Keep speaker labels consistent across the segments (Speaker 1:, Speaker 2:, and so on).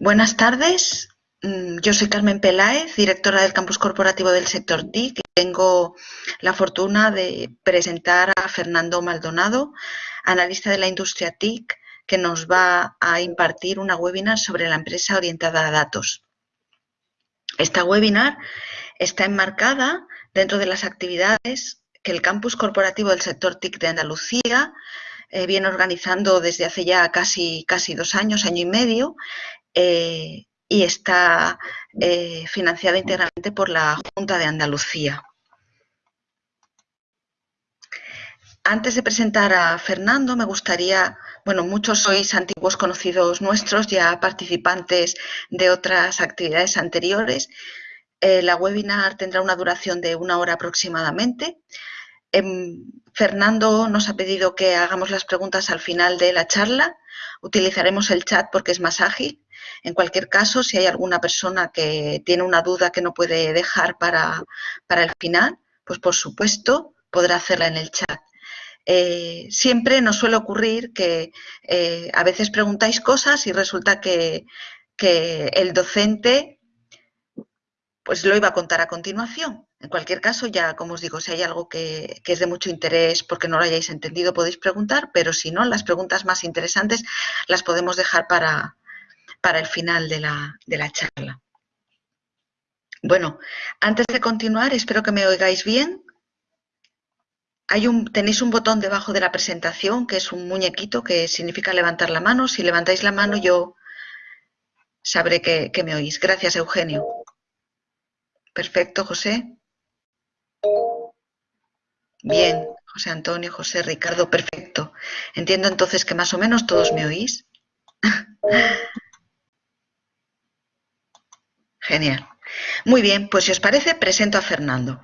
Speaker 1: Buenas tardes, mm, yo soy Carmen Peláez, directora del campus corporativo del sector TIC tengo la fortuna de presentar a Fernando Maldonado, analista de la industria TIC, que nos va a impartir una webinar sobre la empresa orientada a datos. Esta webinar está enmarcada dentro de las actividades que el campus corporativo del sector TIC de Andalucía eh, viene organizando desde hace ya casi, casi dos años, año y medio, eh, y está eh, financiada íntegramente por la Junta de Andalucía. Antes de presentar a Fernando, me gustaría, bueno, muchos sois antiguos conocidos nuestros, ya participantes de otras actividades anteriores. Eh, la webinar tendrá una duración de una hora aproximadamente. Em, Fernando nos ha pedido que hagamos las preguntas al final de la charla. Utilizaremos el chat porque es más ágil en cualquier caso, si hay alguna persona que tiene una duda que no puede dejar para, el final, pues por supuesto podrá hacerla en el chat. Eh, siempre nos suele ocurrir que eh, a veces preguntáis cosas y resulta que, el docente pues lo iba a contar a continuación. En cualquier caso, ya como os digo, si hay algo que, que, es de mucho interés porque no lo hayáis entendido, podéis preguntar, pero si no, las preguntas más interesantes las podemos dejar para, para el final de la, charla. Bueno, antes de continuar, espero que me oigáis bien. Hay un, tenéis un botón debajo de la presentación que es un muñequito que significa levantar la mano. Si levantáis la mano yo sabré que, que me oís. Gracias, Eugenio. Perfecto, José. Bien, José Antonio, José Ricardo, perfecto. Entiendo entonces que más o menos todos me oís. Genial. Muy bien, pues si os parece, presento a Fernando.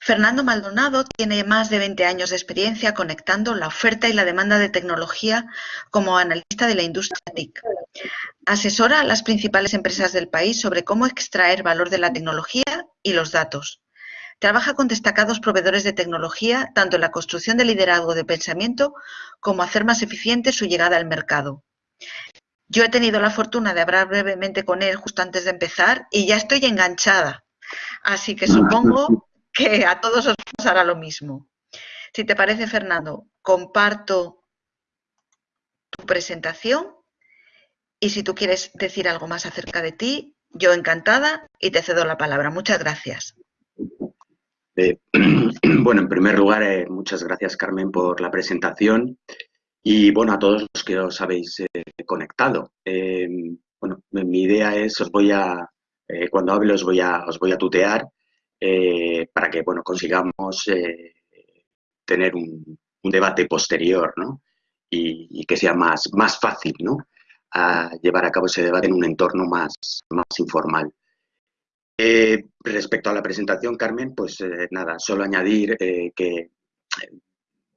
Speaker 1: Fernando Maldonado tiene más de 20 años de experiencia conectando la oferta y la demanda de tecnología como analista de la industria TIC. Asesora a las principales empresas del país sobre cómo extraer valor de la tecnología y los datos. Trabaja con destacados proveedores de tecnología tanto en la construcción de liderazgo de pensamiento como hacer más eficiente su llegada al mercado. Yo he tenido la fortuna de hablar brevemente con él justo antes de empezar y ya estoy enganchada. Así que supongo que a todos os pasará lo mismo. Si te parece, Fernando, comparto tu presentación y si tú quieres decir algo más acerca de ti, yo encantada y te cedo la palabra. Muchas gracias.
Speaker 2: Eh, bueno, en primer lugar, eh, muchas gracias, Carmen, por la presentación. Y bueno, a todos los que os habéis eh, conectado. Eh, bueno, mi idea es, os voy a, eh, cuando hable os voy a, os voy a tutear para que, bueno, consigamos tener un, debate posterior, ¿no? Y, que sea más, más fácil, ¿no? A llevar a cabo ese debate en un entorno más, más informal. respecto a la presentación, Carmen, pues nada, solo añadir que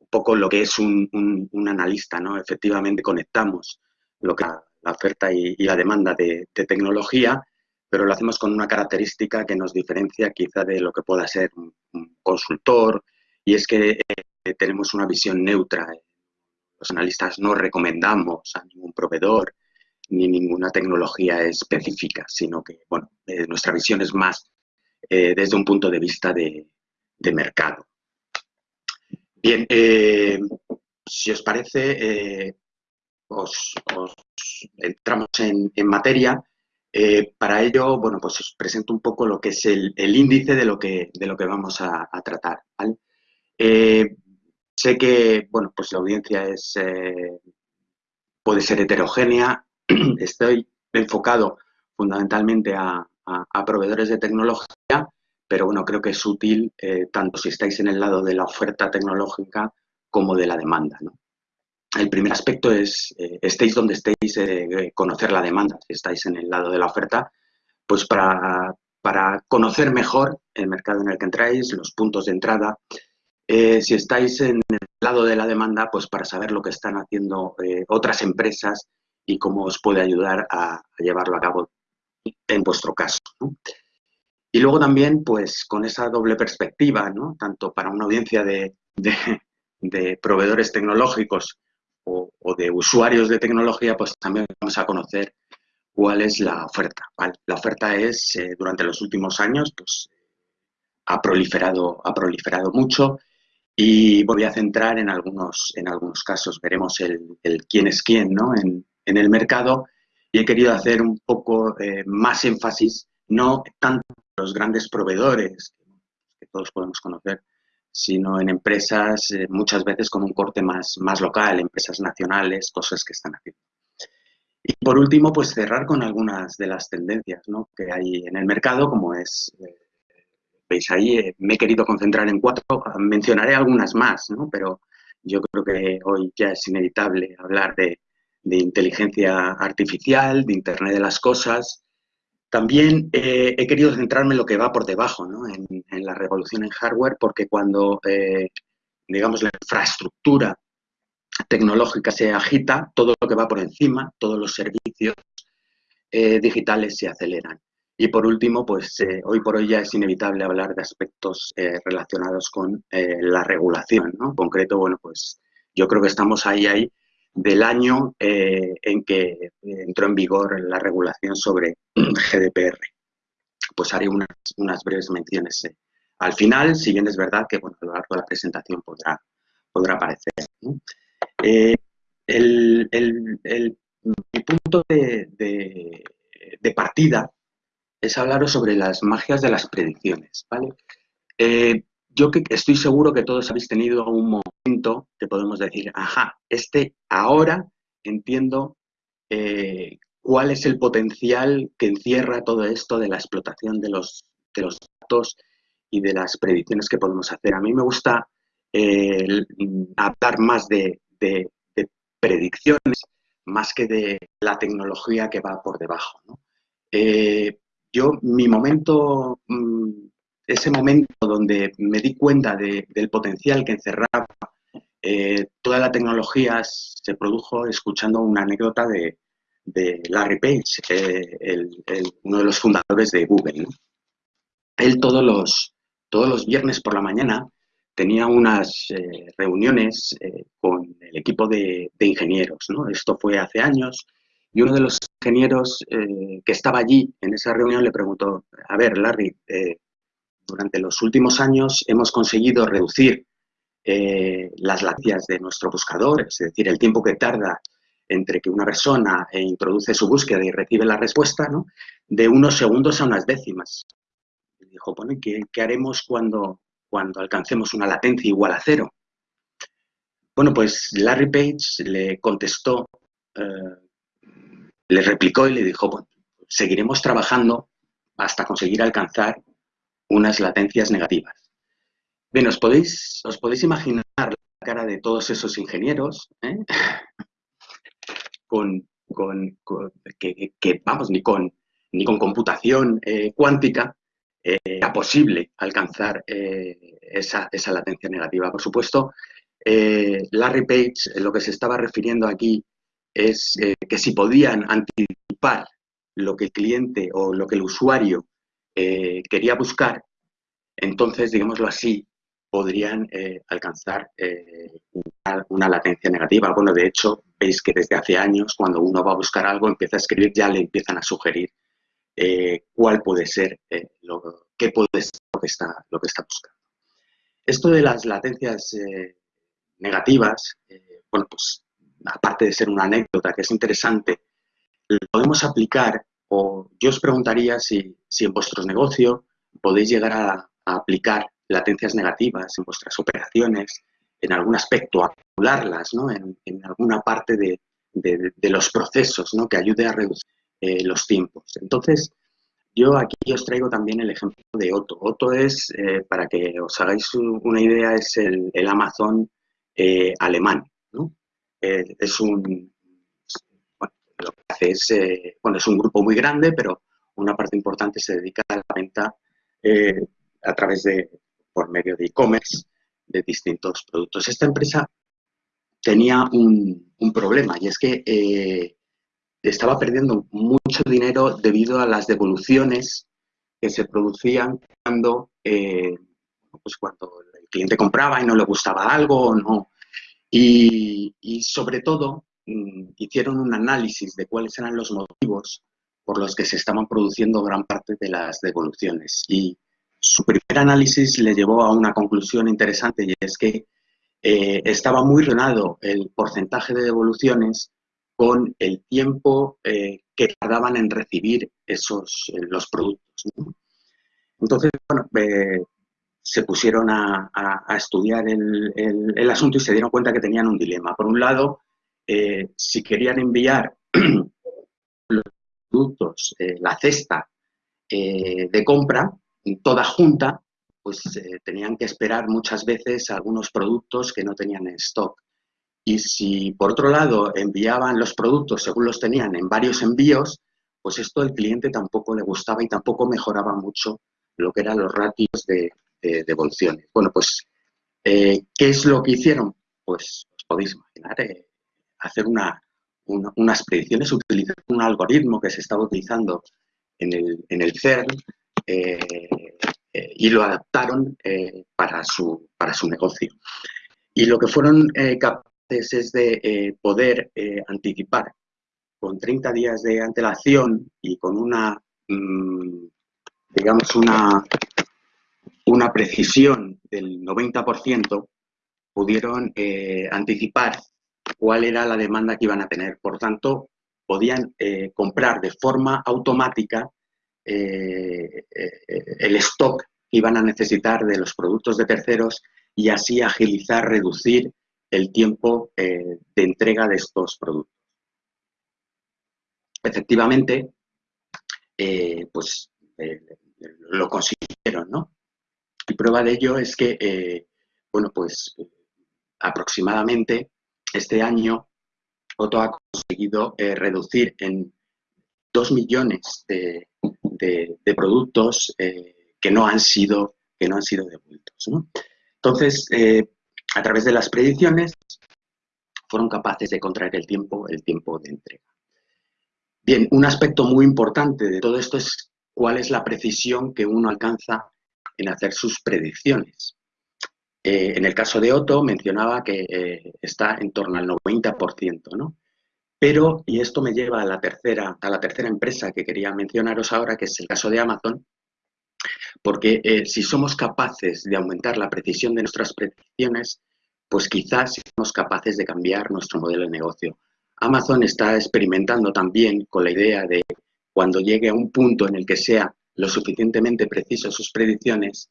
Speaker 2: poco lo que es un, analista, ¿no? Efectivamente conectamos lo que la oferta y, la demanda de, tecnología, pero lo hacemos con una característica que nos diferencia quizá de lo que pueda ser un, consultor, y es que eh, tenemos una visión neutra. Los analistas no recomendamos a ningún proveedor ni ninguna tecnología específica, sino que bueno, eh, nuestra visión es más eh, desde un punto de vista de mercado. Bien, eh, si os parece, eh, os, entramos en, materia. Eh, para ello, bueno, pues os presento un poco lo que es el, índice de lo que, de lo que vamos a, tratar. sé que, bueno, pues la audiencia es, puede ser heterogénea. Estoy enfocado fundamentalmente a proveedores de tecnología, pero bueno, creo que es útil eh, tanto si estáis en el lado de la oferta tecnológica como de la demanda. El primer aspecto es, eh, estéis donde estéis, eh, conocer la demanda. Si estáis en el lado de la oferta, pues para, para, conocer mejor el mercado en el que entráis, los puntos de entrada. si estáis en el lado de la demanda, pues para saber lo que están haciendo otras empresas y cómo os puede ayudar a, llevarlo a cabo en vuestro caso. Y luego también, pues, con esa doble perspectiva, ¿no? Tanto para una audiencia de, proveedores tecnológicos o, de usuarios de tecnología, pues también vamos a conocer cuál es la oferta. La oferta es, eh, durante los últimos años, pues ha proliferado, ha proliferado mucho y voy a centrar en algunos, en algunos casos. Veremos el, quién es quién ¿no? en, el mercado y he querido hacer un poco eh, más énfasis, no tanto en los grandes proveedores que todos podemos conocer, sino en empresas eh, muchas veces con un corte más, más local, empresas nacionales, cosas que están haciendo. Y por último, pues cerrar con algunas de las tendencias ¿no? que hay en el mercado, como es, eh, veis ahí, eh, me he querido concentrar en cuatro, mencionaré algunas más, ¿no? pero yo creo que hoy ya es inevitable hablar de, de inteligencia artificial, de Internet de las Cosas, también eh, he querido centrarme en lo que va por debajo, ¿no? en, la revolución en hardware, porque cuando, eh, digamos, la infraestructura tecnológica se agita, todo lo que va por encima, todos los servicios eh, digitales se aceleran. Y por último, pues hoy por hoy ya es inevitable hablar de aspectos relacionados con la regulación, ¿no? En concreto, bueno, pues yo creo que estamos ahí, ahí, del año eh, en que entró en vigor la regulación sobre GDPR. Pues haré unas, unas breves menciones eh, al final, si bien es verdad que bueno, a lo largo de la presentación podrá, podrá aparecer. Eh, el, el, punto de, de, partida es hablaros sobre las magias de las predicciones. ¿vale? yo que estoy seguro que todos habéis tenido un momento que podemos decir, ajá, este ahora entiendo eh, cuál es el potencial que encierra todo esto de la explotación de los, datos y de las predicciones que podemos hacer. A mí me gusta eh, hablar más de, predicciones más que de la tecnología que va por debajo. Eh, yo, mi momento mm, ese momento donde me di cuenta del potencial que encerraba eh, toda la tecnología se produjo escuchando una anécdota de, Larry Page, eh, uno de los fundadores de Google. Él todos los, viernes por la mañana tenía unas eh, reuniones con el equipo de, ingenieros. Esto fue hace años y uno de los ingenieros que estaba allí en esa reunión le preguntó, a ver, Larry, durante los últimos años hemos conseguido reducir eh, las latencias de nuestro buscador, es decir, el tiempo que tarda entre que una persona eh, introduce su búsqueda y recibe la respuesta, de unos segundos a unas décimas. Dijo, bueno, ¿qué, ¿qué, haremos cuando, cuando alcancemos una latencia igual a cero? Bueno, pues Larry Page le contestó, eh, le replicó y le dijo, bueno, seguiremos trabajando hasta conseguir alcanzar unas latencias negativas. Bien, os podéis, os podéis imaginar la cara de todos esos ingenieros, ¿eh? con, que, vamos, ni con, ni con computación eh, cuántica eh, era posible alcanzar esa, esa, latencia negativa. Por supuesto, Larry Page lo que se estaba refiriendo aquí es que si podían anticipar lo que el cliente o lo que el usuario eh, quería buscar, entonces, digámoslo así, podrían eh, alcanzar eh, una, latencia negativa. Bueno, de hecho, veis que desde hace años, cuando uno va a buscar algo, empieza a escribir, ya le empiezan a sugerir cuál puede ser, lo, qué puede ser lo que, está, lo que está buscando. Esto de las latencias negativas, bueno, pues aparte de ser una anécdota que es interesante, lo podemos aplicar o yo os preguntaría si, en vuestro negocio podéis llegar a, aplicar latencias negativas en vuestras operaciones, en algún aspecto, a calcularlas, ¿no? en, alguna parte de, los procesos ¿no? que ayude a reducir eh, los tiempos. Entonces, yo aquí os traigo también el ejemplo de Otto. Otto es, eh, para que os hagáis una idea, es el, Amazon eh, alemán. es un, lo que hace es, bueno, es un grupo muy grande, pero una parte importante se dedica a la venta a través de, por medio de e-commerce, de distintos productos. Esta empresa tenía un, problema y es que eh, estaba perdiendo mucho dinero debido a las devoluciones que se producían cuando, pues cuando el cliente compraba y no le gustaba algo o no, Y, sobre todo mm, hicieron un análisis de cuáles eran los motivos por los que se estaban produciendo gran parte de las devoluciones. Y su primer análisis le llevó a una conclusión interesante y es que eh, estaba muy relacionado el porcentaje de devoluciones con el tiempo eh, que tardaban en recibir esos eh, los productos. Entonces, bueno, se pusieron a, estudiar el, asunto y se dieron cuenta que tenían un dilema. Por un lado, si querían enviar los productos, la cesta de compra, toda junta, pues eh, tenían que esperar muchas veces algunos productos que no tenían en stock. Y si por otro lado enviaban los productos según los tenían en varios envíos, pues esto al cliente tampoco le gustaba y tampoco mejoraba mucho lo que eran los ratios de, devoluciones. Bueno, pues, eh, ¿qué es lo que hicieron? Pues os podéis imaginar, eh, hacer unas predicciones, utilizar un algoritmo que se estaba utilizando en el, en el CERN, y lo adaptaron eh, para, su, para su negocio. Y lo que fueron capaces es de poder anticipar con 30 días de antelación y con una, mm, digamos, una, una precisión del 90%, pudieron anticipar cuál era la demanda que iban a tener. Por tanto, podían comprar de forma automática eh, eh, el stock que iban a necesitar de los productos de terceros y así agilizar, reducir el tiempo eh, de entrega de estos productos. Efectivamente, pues lo consiguieron, ¿no? Y prueba de ello es que, bueno, pues aproximadamente este año Otto ha conseguido reducir en 2 millones de, productos eh, que, no han sido, que no han sido devueltos. Entonces, eh, a través de las predicciones, fueron capaces de contraer el tiempo, el tiempo de entrega. Bien, un aspecto muy importante de todo esto es cuál es la precisión que uno alcanza en hacer sus predicciones. Eh, en el caso de Otto mencionaba que está en torno al 90%, ¿no? Pero, y esto me lleva a la tercera, a la tercera empresa que quería mencionaros ahora, que es el caso de Amazon, porque eh, si somos capaces de aumentar la precisión de nuestras predicciones, pues quizás somos capaces de cambiar nuestro modelo de negocio. Amazon está experimentando también con la idea de cuando llegue a un punto en el que sea lo suficientemente preciso sus predicciones,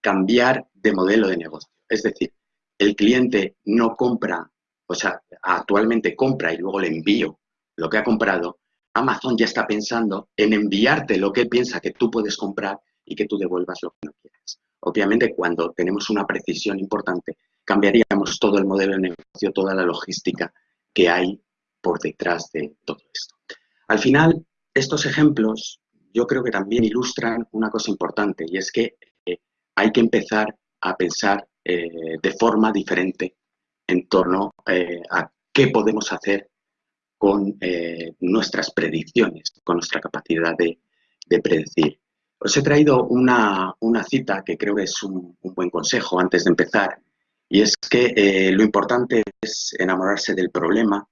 Speaker 2: cambiar de modelo de negocio. Es decir, el cliente no compra o sea, actualmente compra y luego le envío lo que ha comprado, Amazon ya está pensando en enviarte lo que piensa que tú puedes comprar y que tú devuelvas lo que no quieres. Obviamente, cuando tenemos una precisión importante, cambiaríamos todo el modelo de negocio, toda la logística que hay por detrás de todo esto. Al final, estos ejemplos yo creo que también ilustran una cosa importante y es que eh, hay que empezar a pensar eh, de forma diferente en torno eh, a qué podemos hacer con eh, nuestras predicciones, con nuestra capacidad de, predecir. Os he traído una, cita que creo que es un, buen consejo antes de empezar, y es que eh, lo importante es enamorarse del problema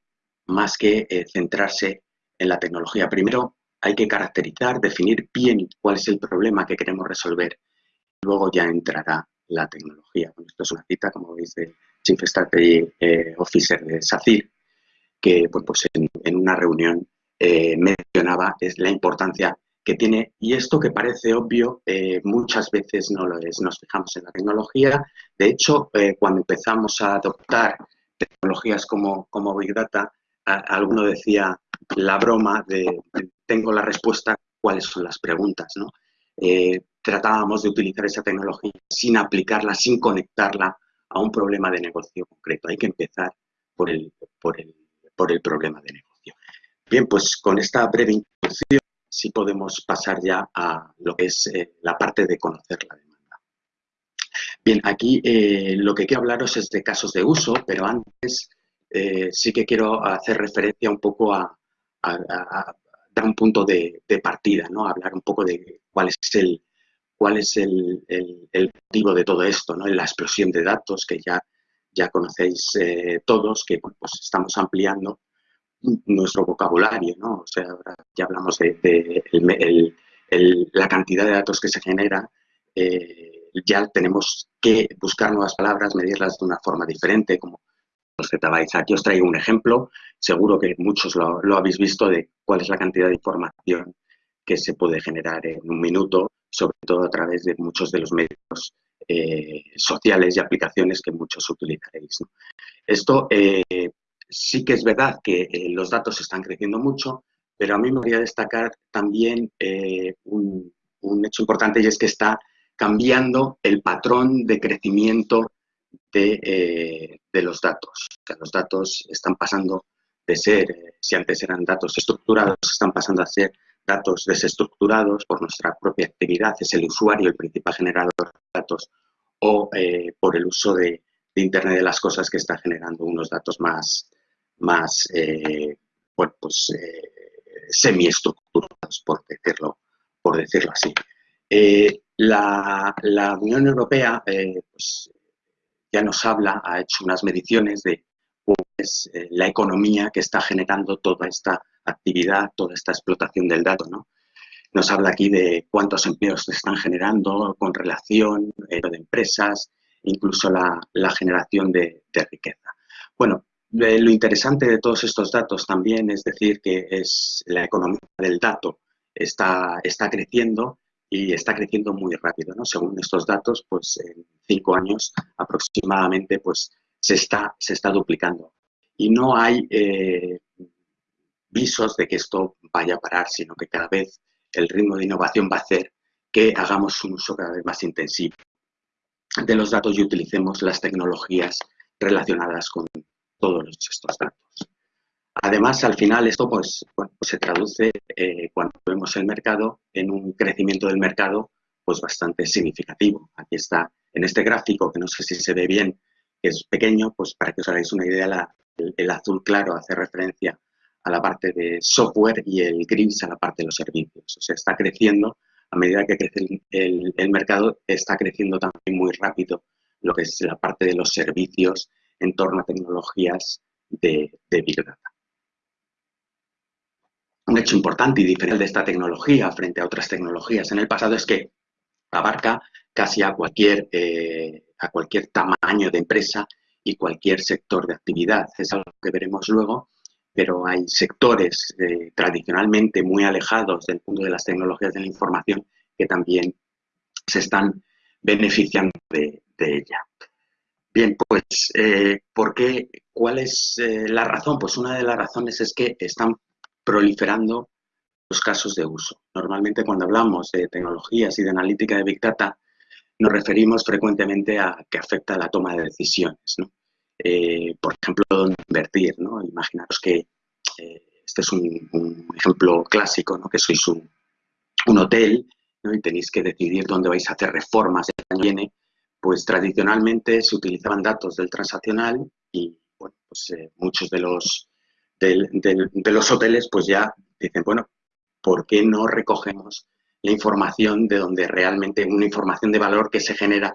Speaker 2: más que centrarse en la tecnología. Primero hay que caracterizar, definir bien cuál es el problema que queremos resolver, luego ya entrará la tecnología. esto es una cita, como veis, de Chief Strategy eh, Officer de SACIR, que pues, en, una reunión eh, mencionaba es la importancia que tiene, y esto que parece obvio, eh, muchas veces no lo es. Nos fijamos en la tecnología. De hecho, cuando empezamos a adoptar tecnologías como, como Big Data, alguno decía la broma de tengo la respuesta, cuáles son las preguntas, ¿no? tratábamos de utilizar esa tecnología sin aplicarla, sin conectarla a un problema de negocio concreto. Hay que empezar por el, por el, por el problema de negocio. Bien, pues con esta breve introducción sí podemos pasar ya a lo que es eh, la parte de conocer la demanda. Bien, aquí eh, lo que quiero hablaros es de casos de uso, pero antes eh, sí que quiero hacer referencia un poco a, dar un punto de, de, partida, ¿no? hablar un poco de cuál es el, cuál es el, motivo de todo esto, ¿no? la explosión de datos que ya ya conocéis eh, todos que pues estamos ampliando nuestro vocabulario, ¿no? O sea, ahora ya hablamos de, la cantidad de datos que se genera, eh, ya tenemos que buscar nuevas palabras, medirlas de una forma diferente, como los zettabytes. Aquí os traigo un ejemplo, seguro que muchos lo, lo habéis visto, de cuál es la cantidad de información que se puede generar en un minuto, sobre todo a través de muchos de los medios eh, sociales y aplicaciones que muchos utilizaréis. Esto eh, sí que es verdad que eh, los datos están creciendo mucho, pero a mí me gustaría destacar también un, hecho importante y es que está cambiando el patrón de crecimiento de, de los datos. los datos están pasando de ser, si antes eran datos estructurados, están pasando a ser datos desestructurados por nuestra propia actividad, es el usuario el principal generador de datos, o eh, por el uso de, Internet de las cosas que está generando unos datos más, más eh, bueno, pues, eh, semiestructurados, por decirlo, por decirlo así. La, la, Unión Europea pues, ya nos habla, ha hecho unas mediciones de pues, la economía que está generando toda esta actividad, toda esta explotación del dato. ¿no? Nos habla aquí de cuántos empleos se están generando con relación eh, de empresas, incluso la, generación de, riqueza. Bueno, eh, lo interesante de todos estos datos también es decir que es la economía del dato está, está creciendo y está creciendo muy rápido. ¿no? Según estos datos, pues en cinco años aproximadamente pues, se, está, se está duplicando. Y no hay eh, visos de que esto vaya a parar, sino que cada vez el ritmo de innovación va a hacer que hagamos un uso cada vez más intensivo de los datos y utilicemos las tecnologías relacionadas con todos estos datos. Además, al final esto pues, pues se traduce eh, cuando vemos el mercado en un crecimiento del mercado pues bastante significativo. Aquí está en este gráfico, que no sé si se ve bien, es pequeño, pues para que os hagáis una idea, el azul claro hace referencia a la parte de software y el gris a la parte de los servicios. O sea, está creciendo, a medida que crece el, mercado, está creciendo también muy rápido lo que es la parte de los servicios en torno a tecnologías de, Big Data. Un hecho importante y diferente de esta tecnología frente a otras tecnologías en el pasado es que abarca casi a cualquier, eh, a cualquier tamaño de empresa y cualquier sector de actividad. Es algo que veremos luego pero hay sectores eh, tradicionalmente muy alejados del mundo de las tecnologías de la información que también se están beneficiando de, ella. Bien, pues, eh, ¿por qué? ¿Cuál es la razón? Pues una de las razones es que están proliferando los casos de uso. Normalmente cuando hablamos de tecnologías y de analítica de Big Data, nos referimos frecuentemente a que afecta a la toma de decisiones. ¿no? Eh, por ejemplo, dónde invertir. ¿no? Imaginaros que eh, este es un, ejemplo clásico, ¿no? que sois un, hotel y tenéis que decidir dónde vais a hacer reformas el año que viene, pues tradicionalmente se utilizaban datos del transaccional y bueno, pues, eh, muchos de los, de los hoteles pues ya dicen, bueno, ¿por qué no recogemos la información de donde realmente, una información de valor que se genera,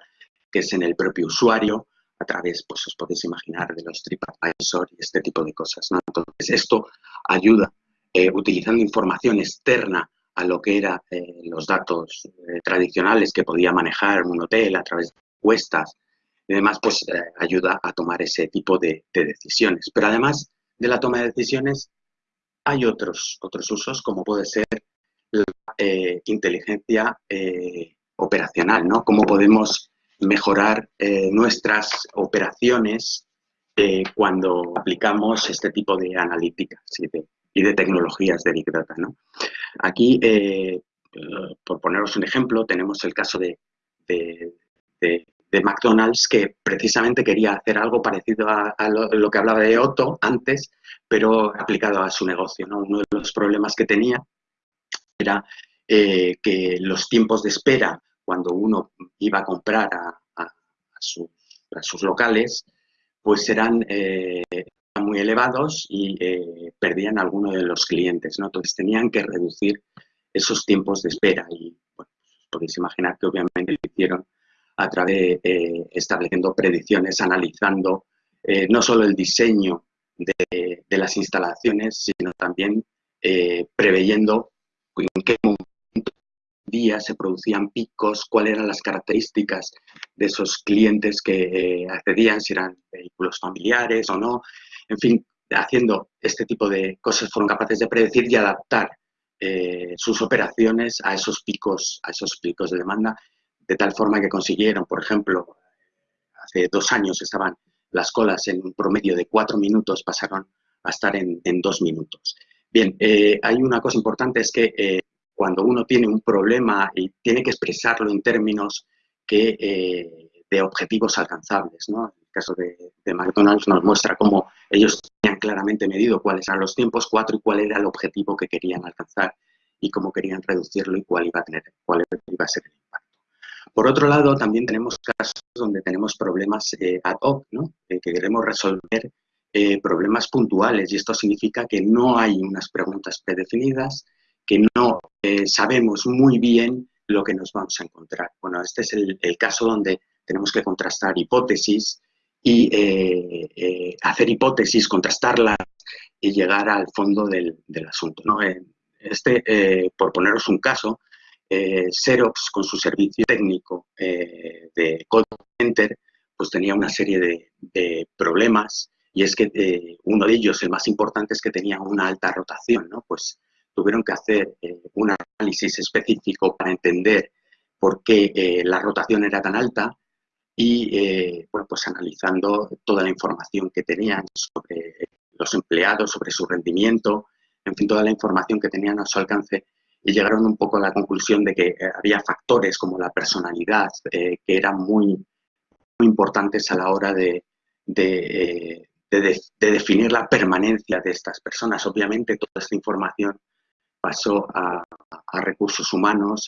Speaker 2: que es en el propio usuario, a través, pues os podéis imaginar, de los TripAdvisor y este tipo de cosas. Entonces, esto ayuda, eh, utilizando información externa a lo que eran eh, los datos eh, tradicionales que podía manejar un hotel a través de encuestas y demás, pues ayuda a tomar ese tipo de, decisiones. Pero además de la toma de decisiones, hay otros, otros usos, como puede ser la inteligencia operacional, ¿no? Cómo podemos mejorar eh, nuestras operaciones eh, cuando aplicamos este tipo de analíticas y de, tecnologías de Big Data. ¿no? Aquí, eh, por poneros un ejemplo, tenemos el caso de, McDonald's que precisamente quería hacer algo parecido a, lo, que hablaba de Otto antes, pero aplicado a su negocio. ¿no? Uno de los problemas que tenía era que los tiempos de espera cuando uno iba a comprar a, sus, locales, pues eran eh, muy elevados y eh, perdían a alguno de los clientes, ¿no? Entonces tenían que reducir esos tiempos de espera y podéis imaginar que obviamente lo hicieron a través de eh, estableciendo predicciones, analizando eh, no solo el diseño de, las instalaciones, sino también eh, preveyendo en qué momento día se producían picos, cuáles eran las características de esos clientes que accedían, si eran vehículos familiares o no. En fin, haciendo este tipo de cosas fueron capaces de predecir y adaptar eh, sus operaciones a esos picos, a esos picos de demanda, de tal forma que consiguieron, por ejemplo, hace dos años estaban las colas en un promedio de cuatro minutos, pasaron a estar en, dos minutos. Bien, eh, hay una cosa importante, es que eh, cuando uno tiene un problema y tiene que expresarlo en términos que, de objetivos alcanzables, ¿no? el caso de, McDonald's nos muestra cómo ellos tenían claramente medido cuáles eran los tiempos, cuatro, y cuál era el objetivo que querían alcanzar y cómo querían reducirlo y cuál iba a, tener, cuál iba a ser el impacto. Por otro lado, también tenemos casos donde tenemos problemas eh, ad hoc, ¿no? Eh, que queremos resolver eh, problemas puntuales y esto significa que no hay unas preguntas predefinidas, que no sabemos muy bien lo que nos vamos a encontrar. Bueno, este es el, caso donde tenemos que contrastar hipótesis y eh, eh, hacer hipótesis, contrastarlas y llegar al fondo del, asunto. ¿no? Este, eh, por poneros un caso, Xerox con su servicio técnico de call center, pues tenía una serie de, problemas y es que uno de ellos, el más importante, es que tenía una alta rotación, ¿no? Pues tuvieron que hacer un análisis específico para entender por qué la rotación era tan alta y eh, bueno, pues analizando toda la información que tenían sobre los empleados, sobre su rendimiento, en fin, toda la información que tenían a su alcance y llegaron un poco a la conclusión de que eh, había factores como la personalidad eh, que eran muy, muy, importantes a la hora de, de, definir la permanencia de estas personas. Obviamente toda esta información pasó a, recursos humanos,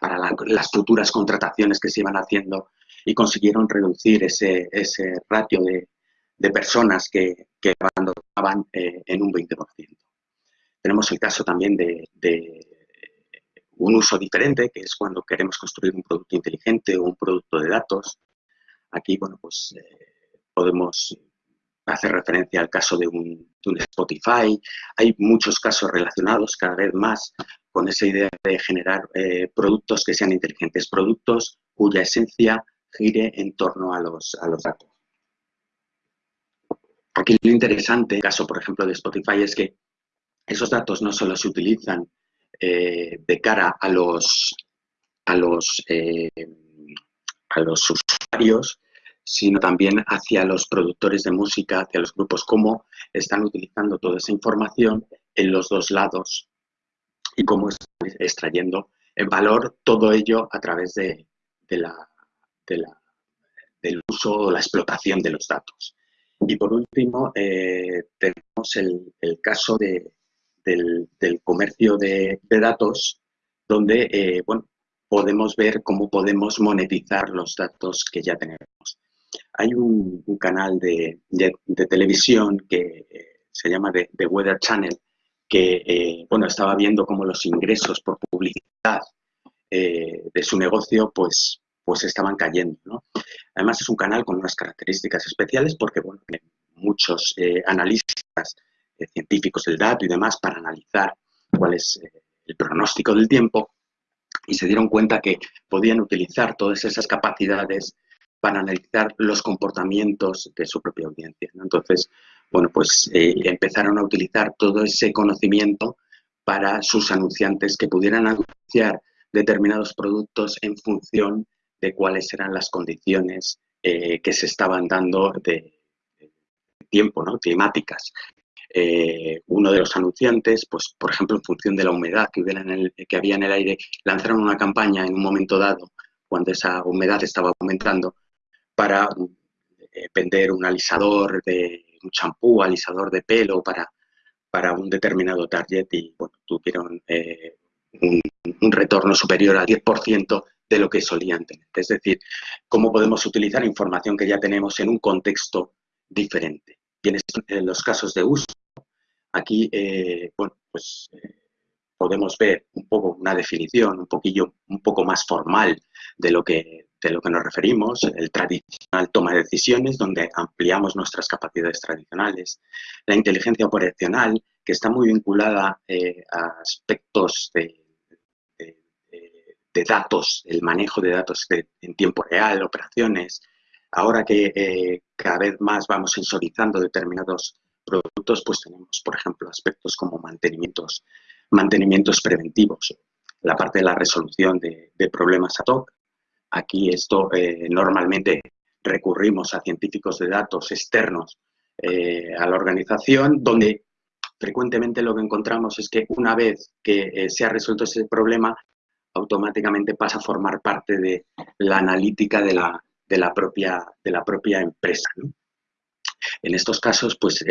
Speaker 2: para las futuras contrataciones que se iban haciendo y consiguieron reducir ese, ese ratio de, de personas que, que abandonaban eh, en un 20%. Tenemos el caso también de, un uso diferente, que es cuando queremos construir un producto inteligente o un producto de datos. Aquí, bueno, pues eh, podemos hacer referencia al caso de un, Spotify. Hay muchos casos relacionados cada vez más con esa idea de generar eh, productos que sean inteligentes, productos cuya esencia gire en torno a los, a los datos. Aquí lo interesante, el caso, por ejemplo, de Spotify, es que esos datos no solo se utilizan eh, de cara a los, a los, eh, a los usuarios, sino también hacia los productores de música, hacia los grupos, cómo están utilizando toda esa información en los dos lados y cómo están extrayendo en valor todo ello a través de del uso o la explotación de los datos. Y por último, eh, tenemos el, caso de, del, comercio de, datos, donde eh, bueno, podemos ver cómo podemos monetizar los datos que ya tenemos. Hay un, canal de, televisión que eh, se llama The, Weather Channel, que bueno, estaba viendo cómo los ingresos por publicidad de su negocio pues, pues estaban cayendo. ¿no? Además es un canal con unas características especiales porque bueno, muchos eh, analistas eh, científicos del dato y demás para analizar cuál es eh, el pronóstico del tiempo y se dieron cuenta que podían utilizar todas esas capacidades para analizar los comportamientos de su propia audiencia. Entonces, bueno, pues empezaron a utilizar todo ese conocimiento para sus anunciantes que pudieran anunciar determinados productos en función de cuáles eran las condiciones eh, que se estaban dando de, tiempo, ¿no? climáticas. Eh, uno de los anunciantes, pues, por ejemplo, en función de la humedad que, hubiera que había en el aire, lanzaron una campaña en un momento dado, cuando esa humedad estaba aumentando, para eh, vender un alisador, de, un champú, alisador de pelo para, para un determinado target y bueno, tuvieron un, un, retorno superior al 10% de lo que solían tener. Es decir, cómo podemos utilizar información que ya tenemos en un contexto diferente. Bien, en los casos de uso, aquí, eh, bueno, pues eh, podemos ver un poco una definición, un poquillo, un poco más formal de lo que, de lo que nos referimos, el tradicional toma de decisiones, donde ampliamos nuestras capacidades tradicionales, la inteligencia operacional, que está muy vinculada eh, a aspectos de, datos, el manejo de datos en tiempo real, operaciones. Ahora que eh, cada vez más vamos sensorizando determinados productos, pues tenemos, por ejemplo, aspectos como mantenimientos, mantenimientos preventivos, la parte de la resolución de, problemas ad hoc. Aquí esto eh, normalmente recurrimos a científicos de datos externos eh, a la organización, donde frecuentemente lo que encontramos es que una vez que eh, se ha resuelto ese problema, automáticamente pasa a formar parte de la analítica de la, de la, propia, de la propia empresa. En estos casos, pues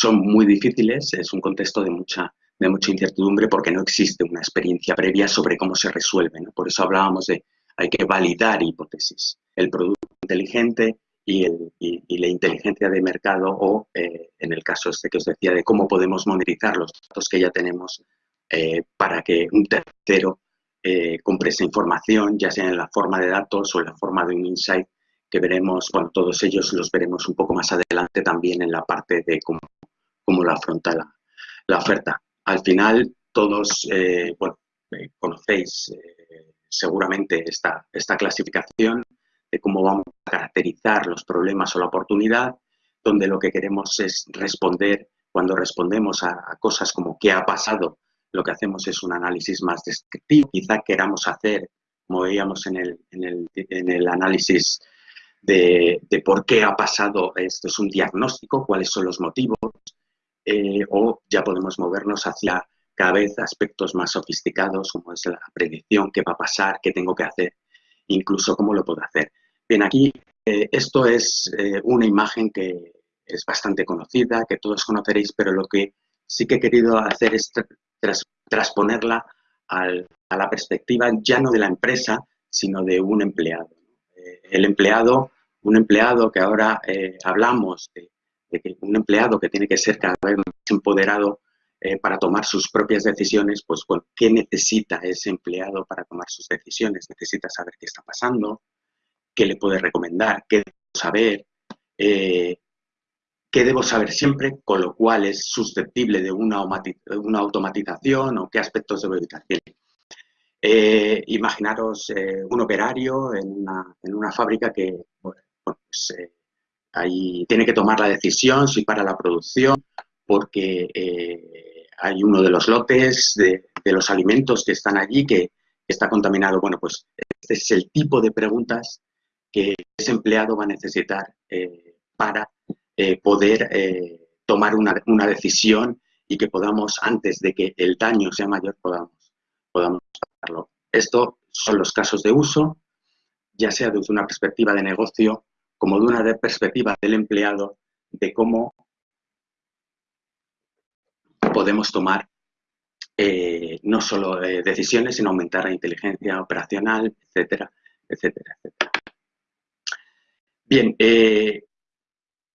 Speaker 2: son muy difíciles, es un contexto de mucha de mucha incertidumbre porque no existe una experiencia previa sobre cómo se resuelve. Por eso hablábamos de hay que validar hipótesis. El producto inteligente y, la inteligencia de mercado o, eh, en el caso este que os decía, de cómo podemos monetizar los datos que ya tenemos eh, para que un tercero eh, compre esa información, ya sea en la forma de datos o en la forma de un insight, que veremos, bueno, todos ellos los veremos un poco más adelante también en la parte de cómo, cómo lo afronta la oferta. Al final, todos eh, eh, conocéis eh, seguramente esta, esta clasificación de cómo vamos a caracterizar los problemas o la oportunidad, donde lo que queremos es responder, cuando respondemos a, cosas como qué ha pasado, lo que hacemos es un análisis más descriptivo. Quizá queramos hacer, como veíamos en el, en el, análisis de, de, por qué ha pasado, esto es un diagnóstico, cuáles son los motivos, eh, o ya podemos movernos hacia cada vez aspectos más sofisticados, como es la predicción, qué va a pasar, qué tengo que hacer, incluso cómo lo puedo hacer. Bien, aquí eh, esto es eh, una imagen que es bastante conocida, que todos conoceréis, pero lo que sí que he querido hacer es transponerla a la perspectiva ya no de la empresa, sino de un empleado. el empleado, un empleado que ahora hablamos de que un empleado que tiene que ser cada vez más empoderado eh, para tomar sus propias decisiones, pues ¿qué necesita ese empleado para tomar sus decisiones? Necesita saber qué está pasando, qué le puede recomendar, qué debo saber, eh, qué debo saber siempre, con lo cual es susceptible de una, automatización o qué aspectos debo evitar. Eh, imaginaros un operario en una, en una, fábrica que pues, Ahí tiene que tomar la decisión si para la producción, porque eh, hay uno de los lotes de, los alimentos que están allí que está contaminado. Bueno, pues este es el tipo de preguntas que ese empleado va a necesitar eh, para eh, poder tomar una, una, decisión y que podamos, antes de que el daño sea mayor, podamos, podamos hacerlo. Estos son los casos de uso, ya sea desde una perspectiva de negocio como de una perspectiva del empleado de cómo podemos tomar eh, no solo eh, decisiones, sino aumentar la inteligencia operacional, etcétera, etcétera, etcétera. Bien, eh,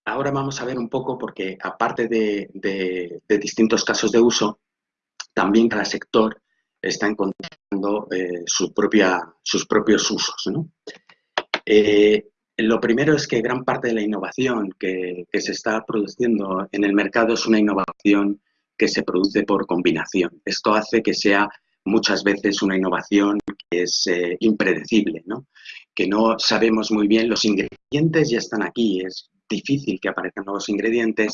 Speaker 2: ahora vamos a ver un poco, porque aparte de, distintos casos de uso, también cada sector está encontrando su propia, sus propios usos. ¿no? Lo primero es que gran parte de la innovación que, se está produciendo en el mercado es una innovación que se produce por combinación. Esto hace que sea muchas veces una innovación que es eh, impredecible, ¿no? que no sabemos muy bien, los ingredientes ya están aquí, es difícil que aparezcan nuevos ingredientes,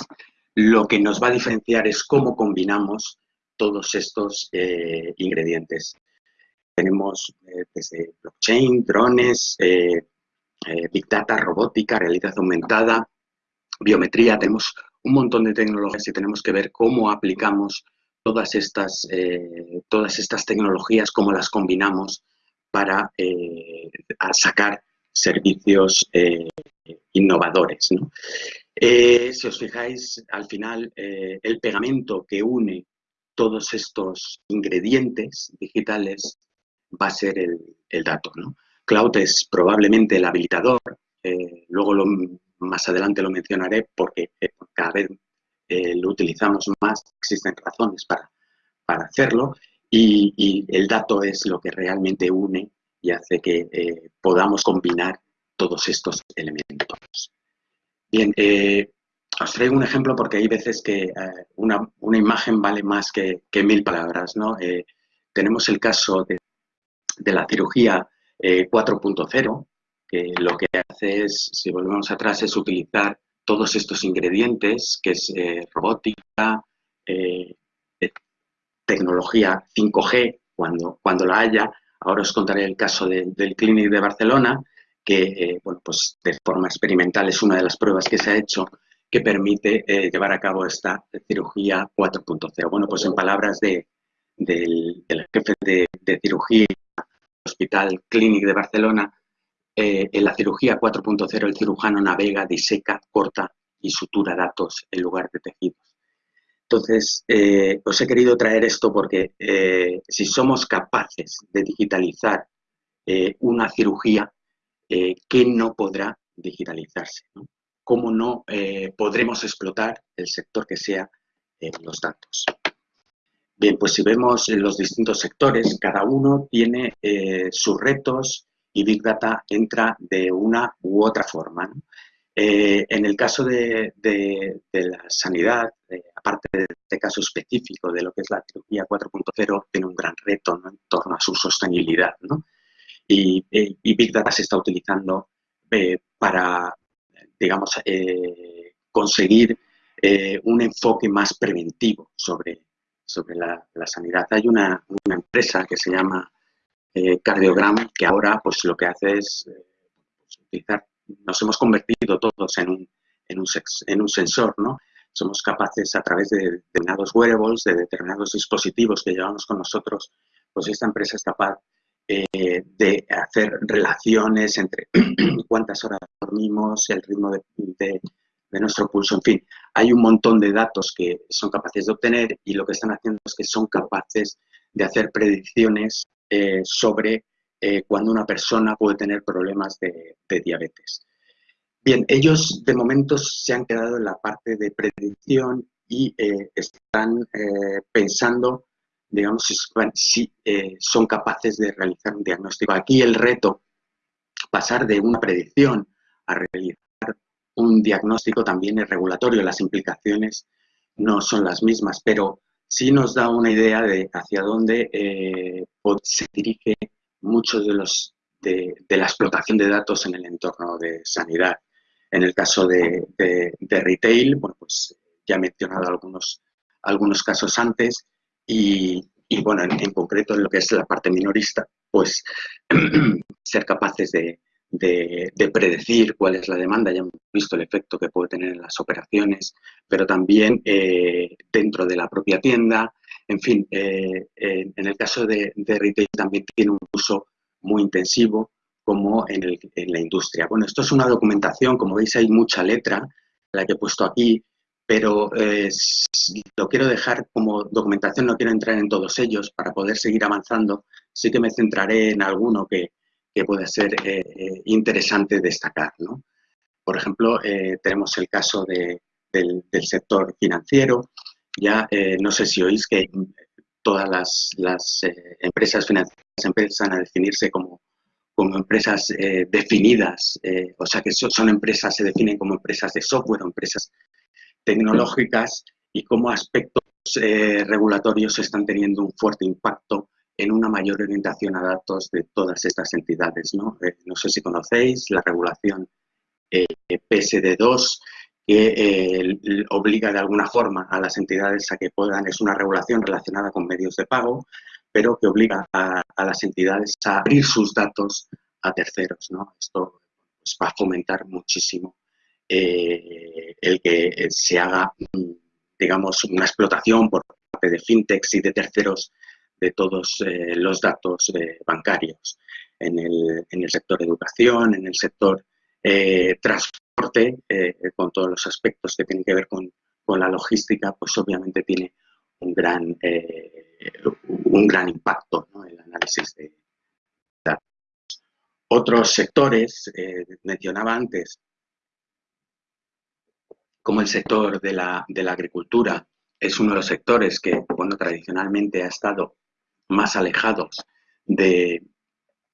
Speaker 2: lo que nos va a diferenciar es cómo combinamos todos estos eh, ingredientes. Tenemos eh, desde blockchain, drones, eh, Big Data, robótica, realidad aumentada, biometría, tenemos un montón de tecnologías y tenemos que ver cómo aplicamos todas estas, eh, todas estas tecnologías, cómo las combinamos para eh, sacar servicios innovadores. si os fijáis, al final, el pegamento que une todos estos ingredientes digitales va a ser el, el dato. ¿no? Cloud es probablemente el habilitador, eh, luego más adelante lo mencionaré porque eh, cada vez eh, lo utilizamos más, existen razones para, para hacerlo y, el dato es lo que realmente une y hace que podamos combinar todos estos elementos. Bien, os traigo un ejemplo porque hay veces que eh, una, imagen vale más que, mil palabras. ¿no? tenemos el caso de, de la cirugía 4.0, que lo que hace es, si volvemos atrás, es utilizar todos estos ingredientes, que es robótica, tecnología 5G, cuando, cuando la haya. Ahora os contaré el caso del Clinic de Barcelona, que eh, bueno, pues de forma experimental es una de las pruebas que se ha hecho que permite eh, llevar a cabo esta cirugía 4.0. Bueno, pues en palabras de, del, jefe de, cirugía Hospital Clinic de Barcelona, eh, en la cirugía 4.0 el cirujano navega, diseca, corta y sutura datos en lugar de tejidos. Entonces, eh, os he querido traer esto porque eh, si somos capaces de digitalizar una cirugía, ¿qué no podrá digitalizarse? ¿Cómo no podremos explotar el sector que sea los datos? Bien, pues si vemos los distintos sectores, cada uno tiene sus retos y Big Data entra de una u otra forma. Eh, en el caso de, la sanidad, eh, aparte de este caso específico de lo que es la cirugía 4.0, tiene un gran reto en torno a su sostenibilidad. Y, Big Data se está utilizando eh, para, digamos, conseguir un enfoque más preventivo sobre, sobre la, sanidad. Hay una, empresa que se llama Cardiogram que ahora pues, lo que hace es pues, utilizar nos hemos convertido todos en un, en un, en un sensor, ¿no? Somos capaces a través de determinados wearables, de determinados dispositivos que llevamos con nosotros, pues esta empresa es capaz eh, de hacer relaciones entre cuántas horas dormimos, el ritmo de, nuestro pulso, en fin. Hay un montón de datos que son capaces de obtener y lo que están haciendo es que son capaces de hacer predicciones eh, sobre eh, cuando una persona puede tener problemas de, diabetes. Bien, ellos de momento se han quedado en la parte de predicción y eh, están pensando, digamos, si, son capaces de realizar un diagnóstico. Aquí el reto, pasar de una predicción a realizar un diagnóstico también es regulatorio, las implicaciones no son las mismas, pero sí nos da una idea de hacia dónde se dirige mucho de, los, de, la explotación de datos en el entorno de sanidad. En el caso de, retail, bueno, pues ya he mencionado algunos, algunos casos antes y, bueno, en, concreto en lo que es la parte minorista, pues ser capaces de, predecir cuál es la demanda, ya hemos visto el efecto que puede tener en las operaciones, pero también eh, dentro de la propia tienda, en fin, eh, en el caso de, retail también tiene un uso muy intensivo como en, la industria. Bueno, esto es una documentación, como veis hay mucha letra, la que he puesto aquí, pero eh, lo quiero dejar como documentación, no quiero entrar en todos ellos para poder seguir avanzando, sí que me centraré en alguno que, que pueda ser eh, interesante destacar. Por ejemplo, tenemos el caso del, sector financiero, ya eh, no sé si oís que todas las, eh, empresas financieras empiezan a definirse como, como empresas eh, definidas, o sea que son, empresas, se definen como empresas de software empresas tecnológicas y como aspectos regulatorios están teniendo un fuerte impacto en una mayor orientación a datos de todas estas entidades. No, no sé si conocéis la regulación PSD2, que eh, obliga de alguna forma a las entidades a que puedan, es una regulación relacionada con medios de pago, pero que obliga a, las entidades a abrir sus datos a terceros. Esto pues, va a fomentar muchísimo eh, el que se haga, digamos, una explotación por parte de fintechs y de terceros de todos eh, los datos bancarios en el, en el, sector educación, en el sector transporte eh, con todos los aspectos que tienen que ver con, la logística, pues obviamente tiene un gran, eh, un gran impacto el análisis de datos. Otros sectores, eh, mencionaba antes, como el sector de la, de la, agricultura, es uno de los sectores que, bueno, tradicionalmente ha estado más alejados de,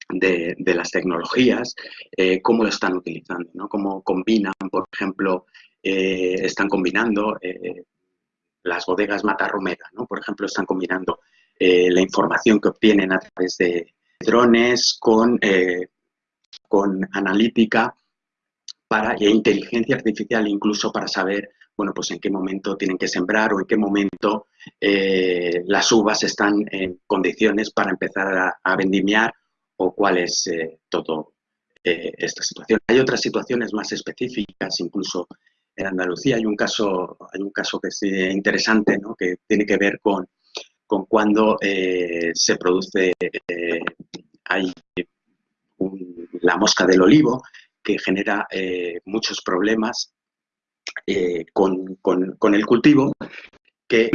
Speaker 2: de, las tecnologías, eh, cómo lo están utilizando, ¿no? cómo combinan, por ejemplo, eh, están combinando eh, las bodegas Matarromera, ¿no? por ejemplo, están combinando la información que obtienen a través de drones con, con analítica para, e inteligencia artificial incluso para saber bueno, pues en qué momento tienen que sembrar o en qué momento las uvas están en condiciones para empezar a vendimiar o cuál es eh, todo eh, esta situación. Hay otras situaciones más específicas, incluso en Andalucía hay un caso, hay un caso que es eh, interesante, ¿no? que tiene que ver con, con cuando se produce hay la mosca del olivo, que genera muchos problemas con, con, el cultivo, que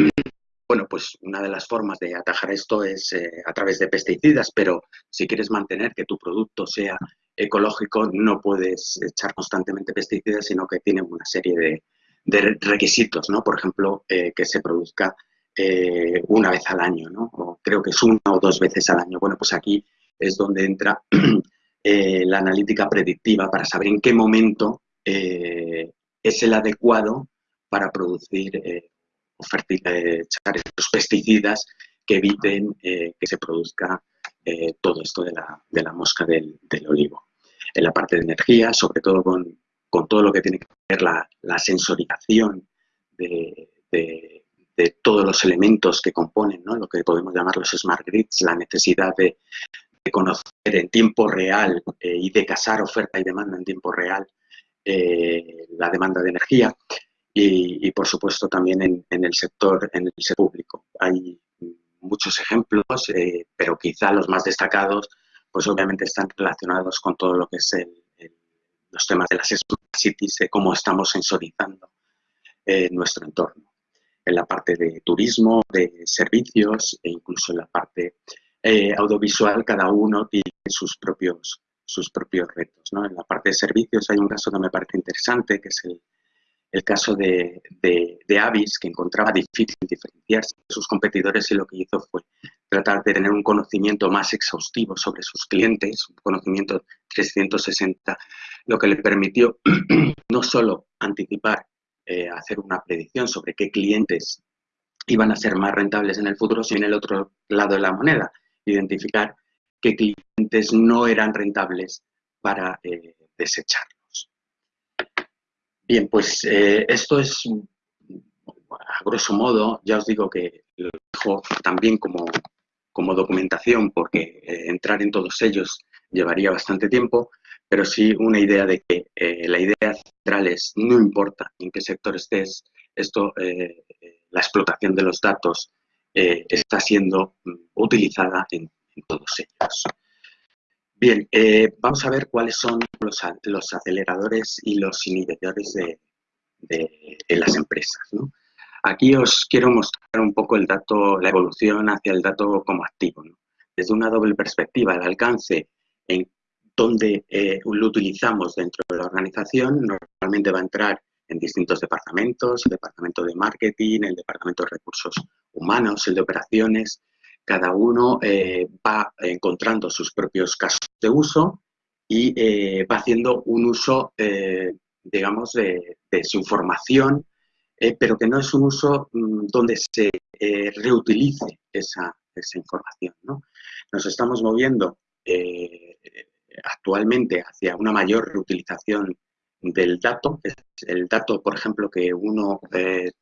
Speaker 2: bueno, pues una de las formas de atajar esto es eh, a través de pesticidas, pero si quieres mantener que tu producto sea ecológico, no puedes echar constantemente pesticidas, sino que tiene una serie de, requisitos, ¿no? Por ejemplo, eh, que se produzca eh, una vez al año, ¿no? O creo que es una o dos veces al año. Bueno, pues aquí es donde entra la analítica predictiva para saber en qué momento es el adecuado para producir echar estos pesticidas que eviten eh, que se produzca eh, todo esto de la, mosca del, olivo. En la parte de energía, sobre todo con, todo lo que tiene que ver la, la sensorización de, todos los elementos que componen lo que podemos llamar los smart grids, la necesidad de, conocer en tiempo real eh, y de casar oferta y demanda en tiempo real la demanda de energía y, por supuesto también en, el sector en el sector público. Hay muchos ejemplos, eh, pero quizá los más destacados, pues obviamente están relacionados con todo lo que es los temas de las smart cities, de cómo estamos sensorizando eh, nuestro entorno. En la parte de turismo, de servicios e incluso en la parte eh, audiovisual, cada uno tiene sus propios, sus propios retos. En la parte de servicios hay un caso que me parece interesante, que es el, el caso de, de, Avis, que encontraba difícil diferenciarse de sus competidores y lo que hizo fue tratar de tener un conocimiento más exhaustivo sobre sus clientes, un conocimiento 360, lo que le permitió no solo anticipar, eh, hacer una predicción sobre qué clientes iban a ser más rentables en el futuro, sino en el otro lado de la moneda, identificar qué clientes no eran rentables para eh, desechar. Bien, pues eh, esto es, a grosso modo, ya os digo que lo dejo también como, como documentación porque eh, entrar en todos ellos llevaría bastante tiempo, pero sí una idea de que la idea central es, no importa en qué sector estés, esto, la explotación de los datos está siendo mm, utilizada en todos ellos. Bien, eh, vamos a ver cuáles son los, aceleradores y los inhibidores de, las empresas. Aquí os quiero mostrar un poco el dato, la evolución hacia el dato como activo. Desde una doble perspectiva, el alcance en donde eh, lo utilizamos dentro de la organización, normalmente va a entrar en distintos departamentos, el departamento de marketing, el departamento de recursos humanos, el de operaciones, cada uno eh, va encontrando sus propios casos de uso y eh, va haciendo un uso, eh, digamos, de, su información, pero que no es un uso mm, donde se reutilice esa, información. Nos estamos moviendo actualmente hacia una mayor reutilización del dato. El dato, por ejemplo, que uno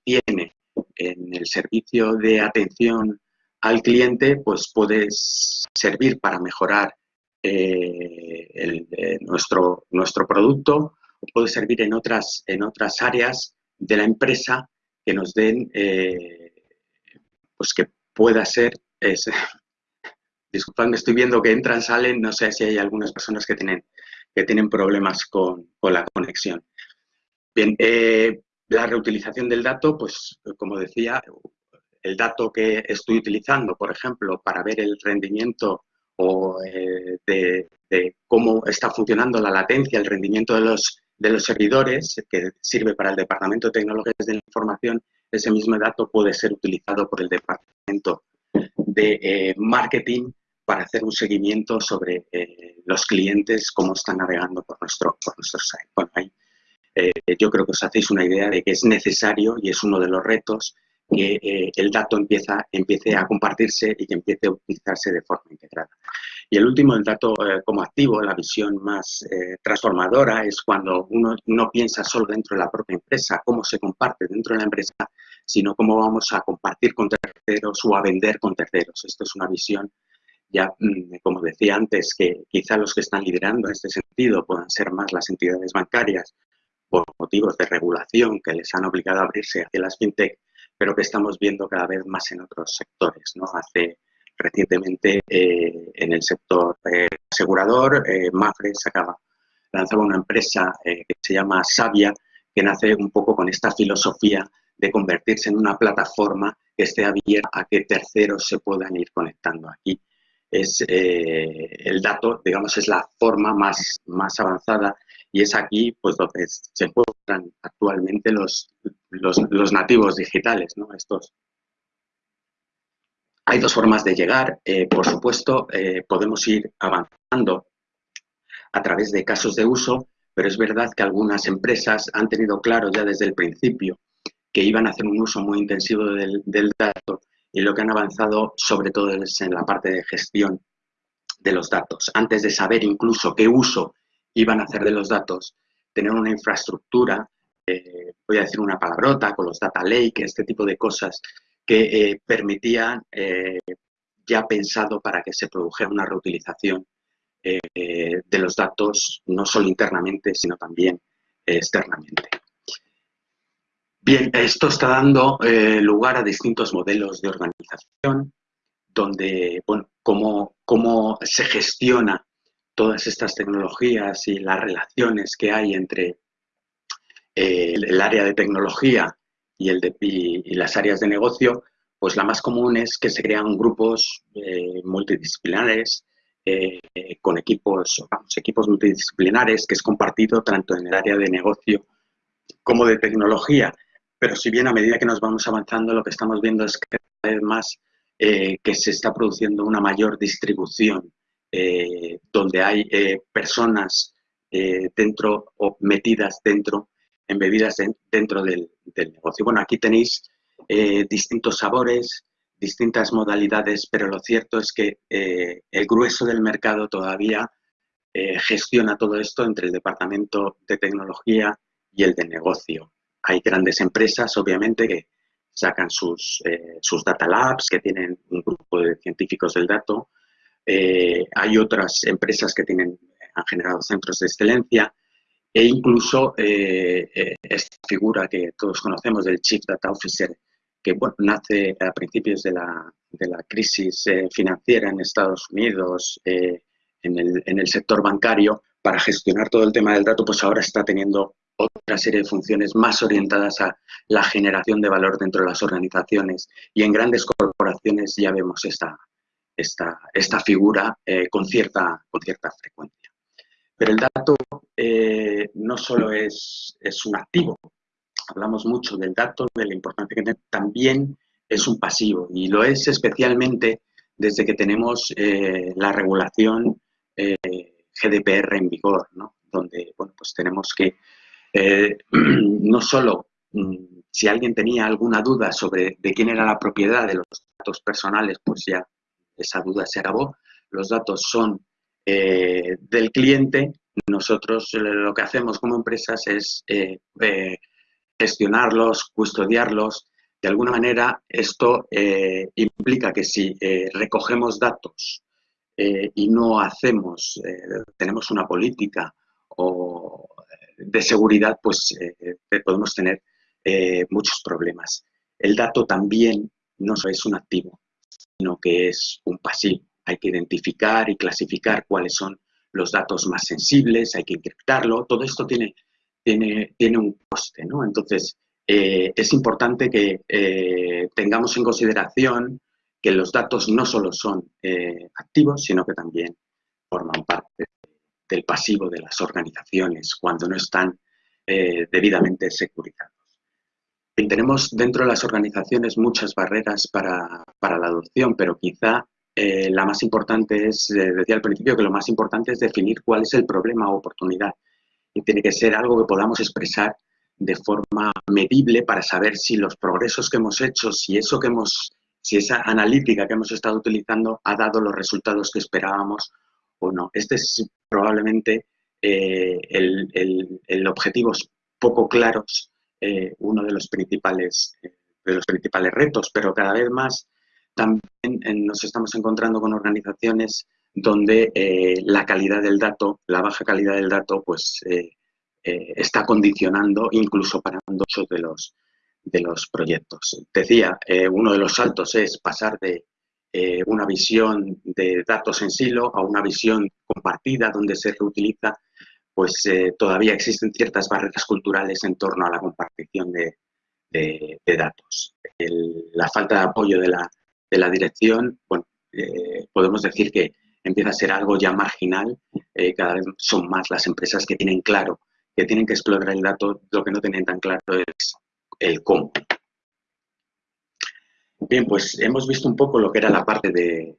Speaker 2: tiene en el servicio de atención al cliente, pues puede servir para mejorar eh, eh, nuestro, nuestro producto o puede servir en otras, en otras áreas de la empresa que nos den, eh, pues que pueda ser, es, disculpadme, estoy viendo que entran, salen, no sé si hay algunas personas que tienen, que tienen problemas con, con la conexión. Bien, la reutilización del dato, pues como decía, el dato que estoy utilizando, por ejemplo, para ver el rendimiento o eh, de, cómo está funcionando la latencia, el rendimiento de los, de los servidores, que sirve para el Departamento de Tecnologías de la Información, ese mismo dato puede ser utilizado por el Departamento de eh, Marketing para hacer un seguimiento sobre los clientes, cómo están navegando por nuestro, por nuestro site. Bueno, ahí yo creo que os hacéis una idea de que es necesario y es uno de los retos que eh, el dato empieza, empiece a compartirse y que empiece a utilizarse de forma integrada. Y el último, el dato eh, como activo, la visión más eh, transformadora, es cuando uno no piensa solo dentro de la propia empresa, cómo se comparte dentro de la empresa, sino cómo vamos a compartir con terceros o a vender con terceros. Esto es una visión, ya mm, como decía antes, que quizá los que están liderando en este sentido puedan ser más las entidades bancarias por motivos de regulación que les han obligado a abrirse hacia las fintech, pero que estamos viendo cada vez más en otros sectores. ¿no? Hace recientemente eh, en el sector eh, asegurador, eh, Mafre lanzaba una empresa que se llama Sabia, que nace un poco con esta filosofía de convertirse en una plataforma que esté abierta a que terceros se puedan ir conectando aquí. Es el dato, digamos, es la forma más, más avanzada y es aquí pues donde se encuentran actualmente los, los, nativos digitales, ¿no? Estos. Hay dos formas de llegar. Eh, por supuesto, eh, podemos ir avanzando a través de casos de uso, pero es verdad que algunas empresas han tenido claro ya desde el principio que iban a hacer un uso muy intensivo del, del dato y lo que han avanzado sobre todo es en la parte de gestión de los datos. Antes de saber incluso qué uso iban a hacer de los datos, tener una infraestructura, eh, voy a decir una palabrota, con los data lake, este tipo de cosas que eh, permitían eh, ya pensado para que se produjera una reutilización de los datos, no solo internamente, sino también externamente. Bien, esto está dando lugar a distintos modelos de organización, donde, bueno, cómo, cómo se gestiona todas estas tecnologías y las relaciones que hay entre eh, el, área de tecnología y, el de, las áreas de negocio, pues la más común es que se crean grupos eh, multidisciplinares eh, con equipos, equipos multidisciplinares que es compartido tanto en el área de negocio como de tecnología. Pero si bien a medida que nos vamos avanzando, lo que estamos viendo es que cada vez más que se está produciendo una mayor distribución eh, donde hay eh, personas eh, dentro o metidas dentro, embebidas dentro del, negocio. Bueno, aquí tenéis distintos sabores, distintas modalidades, pero lo cierto es que el grueso del mercado todavía gestiona todo esto entre el departamento de tecnología y el de negocio. Hay grandes empresas, obviamente, que sacan sus, sus data labs, que tienen un grupo de científicos del dato, eh, hay otras empresas que tienen, han generado centros de excelencia e incluso eh, eh, esta figura que todos conocemos del Chief Data Officer, que nace a principios de la, de crisis financiera en Estados Unidos, en el, en el sector bancario, para gestionar todo el tema del dato, pues ahora está teniendo otra serie de funciones más orientadas a la generación de valor dentro de las organizaciones. Y en grandes corporaciones ya vemos esta, esta, figura eh, con, cierta, con cierta frecuencia. Pero el dato eh, no solo es, es un activo, hablamos mucho del dato, de la importancia que tiene, también es un pasivo y lo es especialmente desde que tenemos eh, la regulación GDPR en vigor, ¿no? donde bueno, pues tenemos que no solo mm, si alguien tenía alguna duda sobre de quién era la propiedad de los datos personales, pues ya esa duda se acabó, los datos son eh, del cliente, nosotros eh, lo que hacemos como empresas es eh, gestionarlos, custodiarlos. De alguna manera, esto implica que si recogemos datos y no hacemos, tenemos una política de seguridad, pues podemos tener muchos problemas. El dato también no es un activo, sino que es un pasivo. Hay que identificar y clasificar cuáles son los datos más sensibles, hay que encriptarlo, todo esto tiene, tiene, tiene un coste, ¿no? Entonces, eh, es importante que eh, tengamos en consideración que los datos no solo son eh, activos, sino que también forman parte del pasivo de las organizaciones cuando no están debidamente securizados tenemos dentro de las organizaciones muchas barreras para, la adopción, pero quizá la más importante es, decía al principio que lo más importante es definir cuál es el problema o oportunidad. Y tiene que ser algo que podamos expresar de forma medible para saber si los progresos que hemos hecho, si eso que hemos, si esa analítica que hemos estado utilizando ha dado los resultados que esperábamos o no. Este es probablemente eh, el, objetivo poco claros, eh, uno de los principales eh, de los principales retos, pero cada vez más también nos estamos encontrando con organizaciones donde la calidad del dato, la baja calidad del dato, pues eh, está condicionando, incluso parando muchos de los, de los proyectos. Decía, eh, uno de los saltos es pasar de eh, una visión de datos en silo a una visión compartida donde se reutiliza, pues todavía existen ciertas barreras culturales en torno a la compartición de, datos. la falta de apoyo de la, de la dirección, bueno, podemos decir que empieza a ser algo ya marginal, cada vez son más las empresas que tienen claro que tienen que explorar el dato, lo que no tienen tan claro es el cómo. Bien, pues hemos visto un poco lo que era la parte de,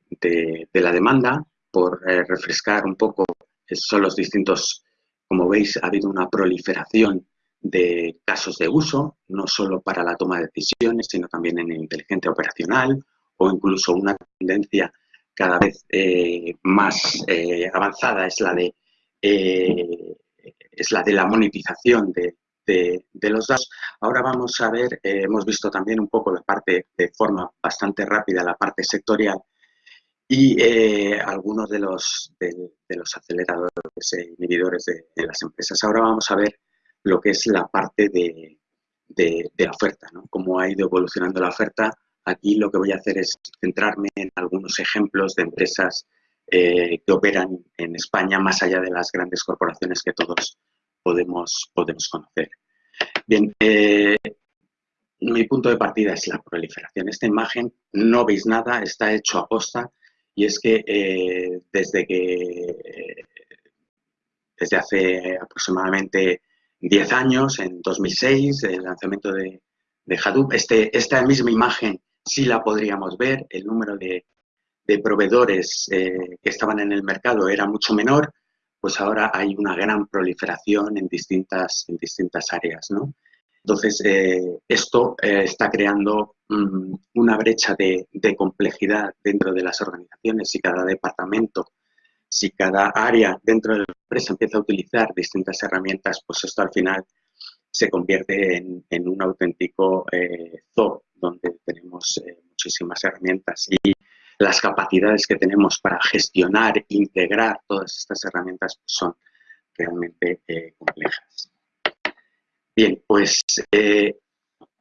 Speaker 2: la demanda, por eh, refrescar un poco, son los distintos, como veis, ha habido una proliferación de casos de uso, no solo para la toma de decisiones, sino también en inteligencia operacional o incluso una tendencia cada vez eh, más eh, avanzada es la de es la de la monetización de, los datos. Ahora vamos a ver, eh, hemos visto también un poco la parte de forma bastante rápida, la parte sectorial y eh, algunos de los, de, los aceleradores e inhibidores de, las empresas. Ahora vamos a ver lo que es la parte de, la oferta, ¿no? cómo ha ido evolucionando la oferta. Aquí lo que voy a hacer es centrarme en algunos ejemplos de empresas eh, que operan en España más allá de las grandes corporaciones que todos podemos, podemos conocer. Bien, eh, mi punto de partida es la proliferación. Esta imagen no veis nada, está hecho a posta y es que eh, desde que desde hace aproximadamente 10 años, en 2006, el lanzamiento de, de Hadoop, este, esta misma imagen sí la podríamos ver, el número de, de proveedores eh, que estaban en el mercado era mucho menor, pues ahora hay una gran proliferación en distintas, en distintas áreas. ¿no? Entonces, eh, esto eh, está creando mm, una brecha de, complejidad dentro de las organizaciones y cada departamento, si cada área dentro de la empresa empieza a utilizar distintas herramientas, pues esto al final se convierte en, un auténtico zoo donde tenemos muchísimas herramientas. Y las capacidades que tenemos para gestionar, integrar todas estas herramientas pues, son realmente eh, complejas. Bien, pues eh,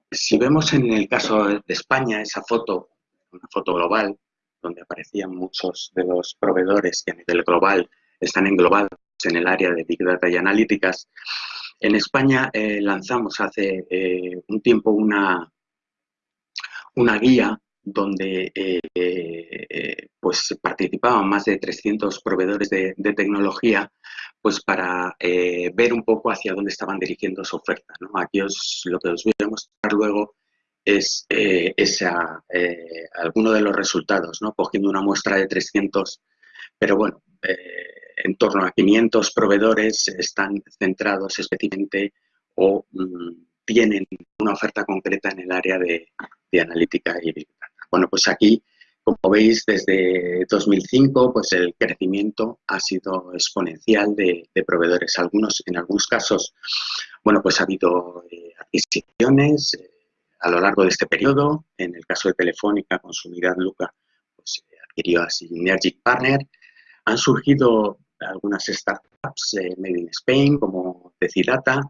Speaker 2: si vemos en el caso de España esa foto, una foto global, donde aparecían muchos de los proveedores que a nivel global están englobados en el área de Big Data y analíticas, en España eh, lanzamos hace un tiempo una, una guía donde eh, eh, pues participaban más de 300 proveedores de, tecnología pues para eh, ver un poco hacia dónde estaban dirigiendo su oferta. Aquí os, lo que os voy a mostrar luego es esa, alguno de los resultados, ¿no? cogiendo una muestra de 300, pero bueno, en torno a 500 proveedores están centrados específicamente o mm, tienen una oferta concreta en el área de, de analítica y bueno, pues aquí, como veis, desde 2005, pues el crecimiento ha sido exponencial de, proveedores. Algunos, en algunos casos, bueno, pues ha habido eh, adquisiciones eh, a lo largo de este periodo. En el caso de Telefónica, con su unidad Luca, pues adquirió a Synergic Partner. Han surgido algunas startups eh, made in Spain, como Decidata.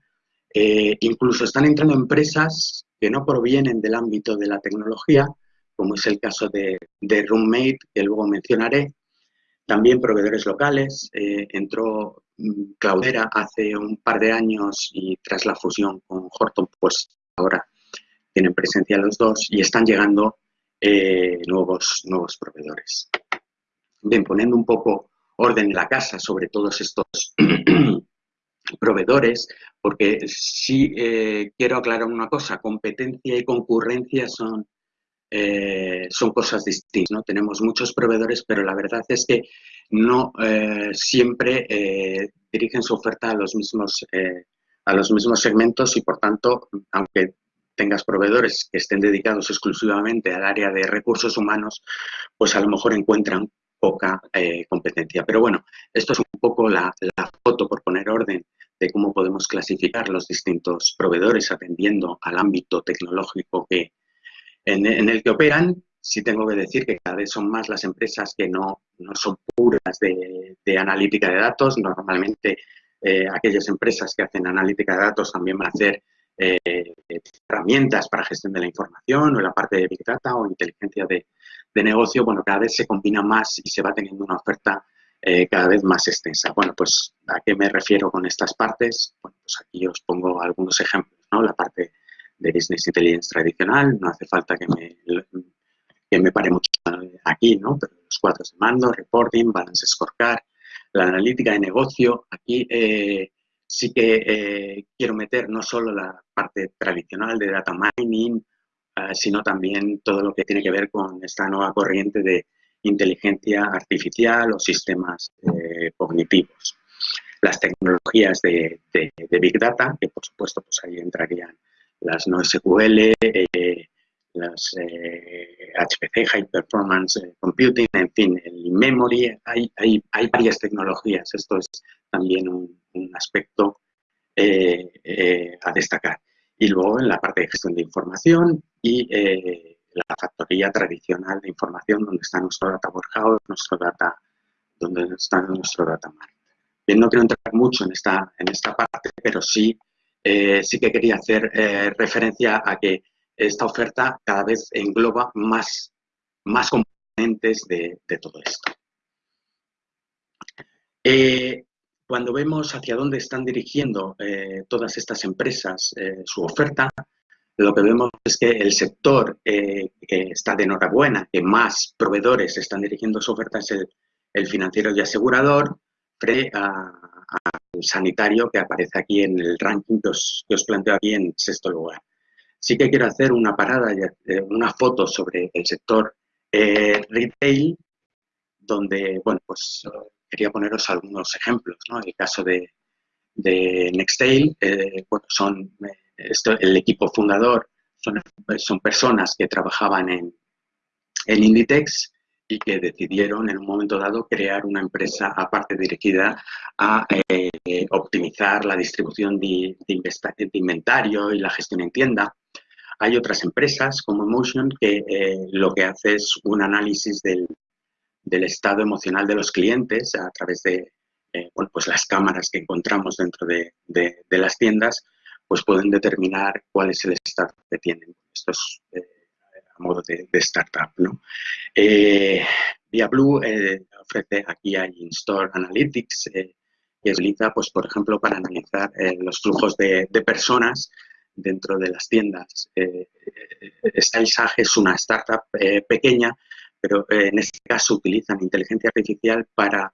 Speaker 2: incluso están entrando empresas que no provienen del ámbito de la tecnología, como es el caso de, Roommate, que luego mencionaré. También proveedores locales. Eh, entró mm, Cloudera hace un par de años y tras la fusión con Horton, pues ahora tienen presencia los dos y están llegando eh, nuevos, nuevos proveedores. Bien, poniendo un poco orden en la casa sobre todos estos proveedores, porque sí eh, quiero aclarar una cosa, competencia y concurrencia son eh, son cosas distintas. ¿no? Tenemos muchos proveedores, pero la verdad es que no eh, siempre dirigen su oferta a los, mismos, a los mismos segmentos y, por tanto, aunque tengas proveedores que estén dedicados exclusivamente al área de recursos humanos, pues a lo mejor encuentran poca competencia. Pero bueno, esto es un poco la, la foto, por poner orden, de cómo podemos clasificar los distintos proveedores atendiendo al ámbito tecnológico que, en, el que operan. Sí tengo que decir que cada vez son más las empresas que no, no son puras de, analítica de datos. Normalmente eh, aquellas empresas que hacen analítica de datos también van a hacer eh, herramientas para gestión de la información o la parte de Big Data o inteligencia de, de negocio. Bueno, cada vez se combina más y se va teniendo una oferta eh, cada vez más extensa. Bueno, pues ¿a qué me refiero con estas partes? Bueno, pues aquí os pongo algunos ejemplos, ¿no? La parte de Business Intelligence tradicional, no hace falta que me, que me pare mucho aquí, ¿no? Pero los cuadros de mando, reporting, balance scorecard, la analítica de negocio, aquí eh, sí que eh, quiero meter no solo la parte tradicional de data mining, sino también todo lo que tiene que ver con esta nueva corriente de inteligencia artificial o sistemas eh, cognitivos. Las tecnologías de, Big Data, que por supuesto pues ahí entrarían las NoSQL, eh, las HPC, eh, High Performance Computing, en fin, el memory hay, hay, hay, varias tecnologías. Esto es también un, aspecto a destacar. Y luego en la parte de gestión de información y la factoría tradicional de información donde está nuestro data warehouse, nuestro data, donde está nuestro data mart. Bien, no quiero entrar mucho en esta, en esta parte, pero sí, eh, sí que quería hacer eh, referencia a que esta oferta cada vez engloba más, más componentes de, todo esto. Eh, cuando vemos hacia dónde están dirigiendo todas estas empresas su oferta, lo que vemos es que el sector eh, que está de enhorabuena, que más proveedores están dirigiendo su oferta es el, financiero y asegurador, frente sanitario que aparece aquí en el ranking que os, planteo aquí en sexto lugar. Sí que quiero hacer una parada, eh, una foto sobre el sector eh, retail, donde, bueno, pues quería poneros algunos ejemplos, ¿no? El caso de, de Nextail, bueno, son el equipo fundador son, son, personas que trabajaban en, en Inditex y que decidieron en un momento dado crear una empresa aparte dirigida a eh, optimizar la distribución de, de, inventario y la gestión en tienda. Hay otras empresas como Emotion que eh, lo que hace es un análisis del, del, estado emocional de los clientes a través de eh, bueno, pues las cámaras que encontramos dentro de, de las tiendas pues pueden determinar cuál es el estado que tienen. Esto es eh, modo de, startup. ¿no? Eh, Blue eh, ofrece aquí hay In-Store Analytics eh, que utiliza, pues, por ejemplo, para analizar los flujos de, personas dentro de las tiendas. Stylesage es una startup pequeña, pero en este caso utilizan inteligencia artificial para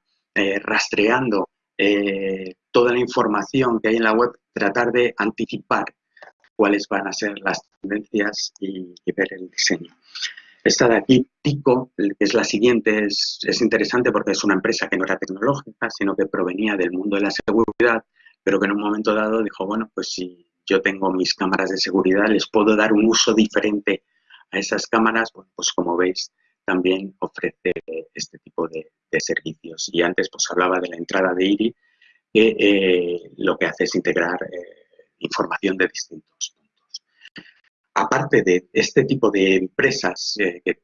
Speaker 2: rastreando eh, toda la información que hay en la web, tratar de anticipar cuáles van a ser las tendencias y, ver el diseño. Esta de aquí, que es la siguiente, es, interesante porque es una empresa que no era tecnológica, sino que provenía del mundo de la seguridad, pero que en un momento dado dijo, bueno, pues si yo tengo mis cámaras de seguridad, les puedo dar un uso diferente a esas cámaras, pues como veis, también ofrece este tipo de, servicios. Y antes pues hablaba de la entrada de IRI, que eh, lo que hace es integrar eh, información de distintos puntos. Aparte de este tipo de empresas eh, que,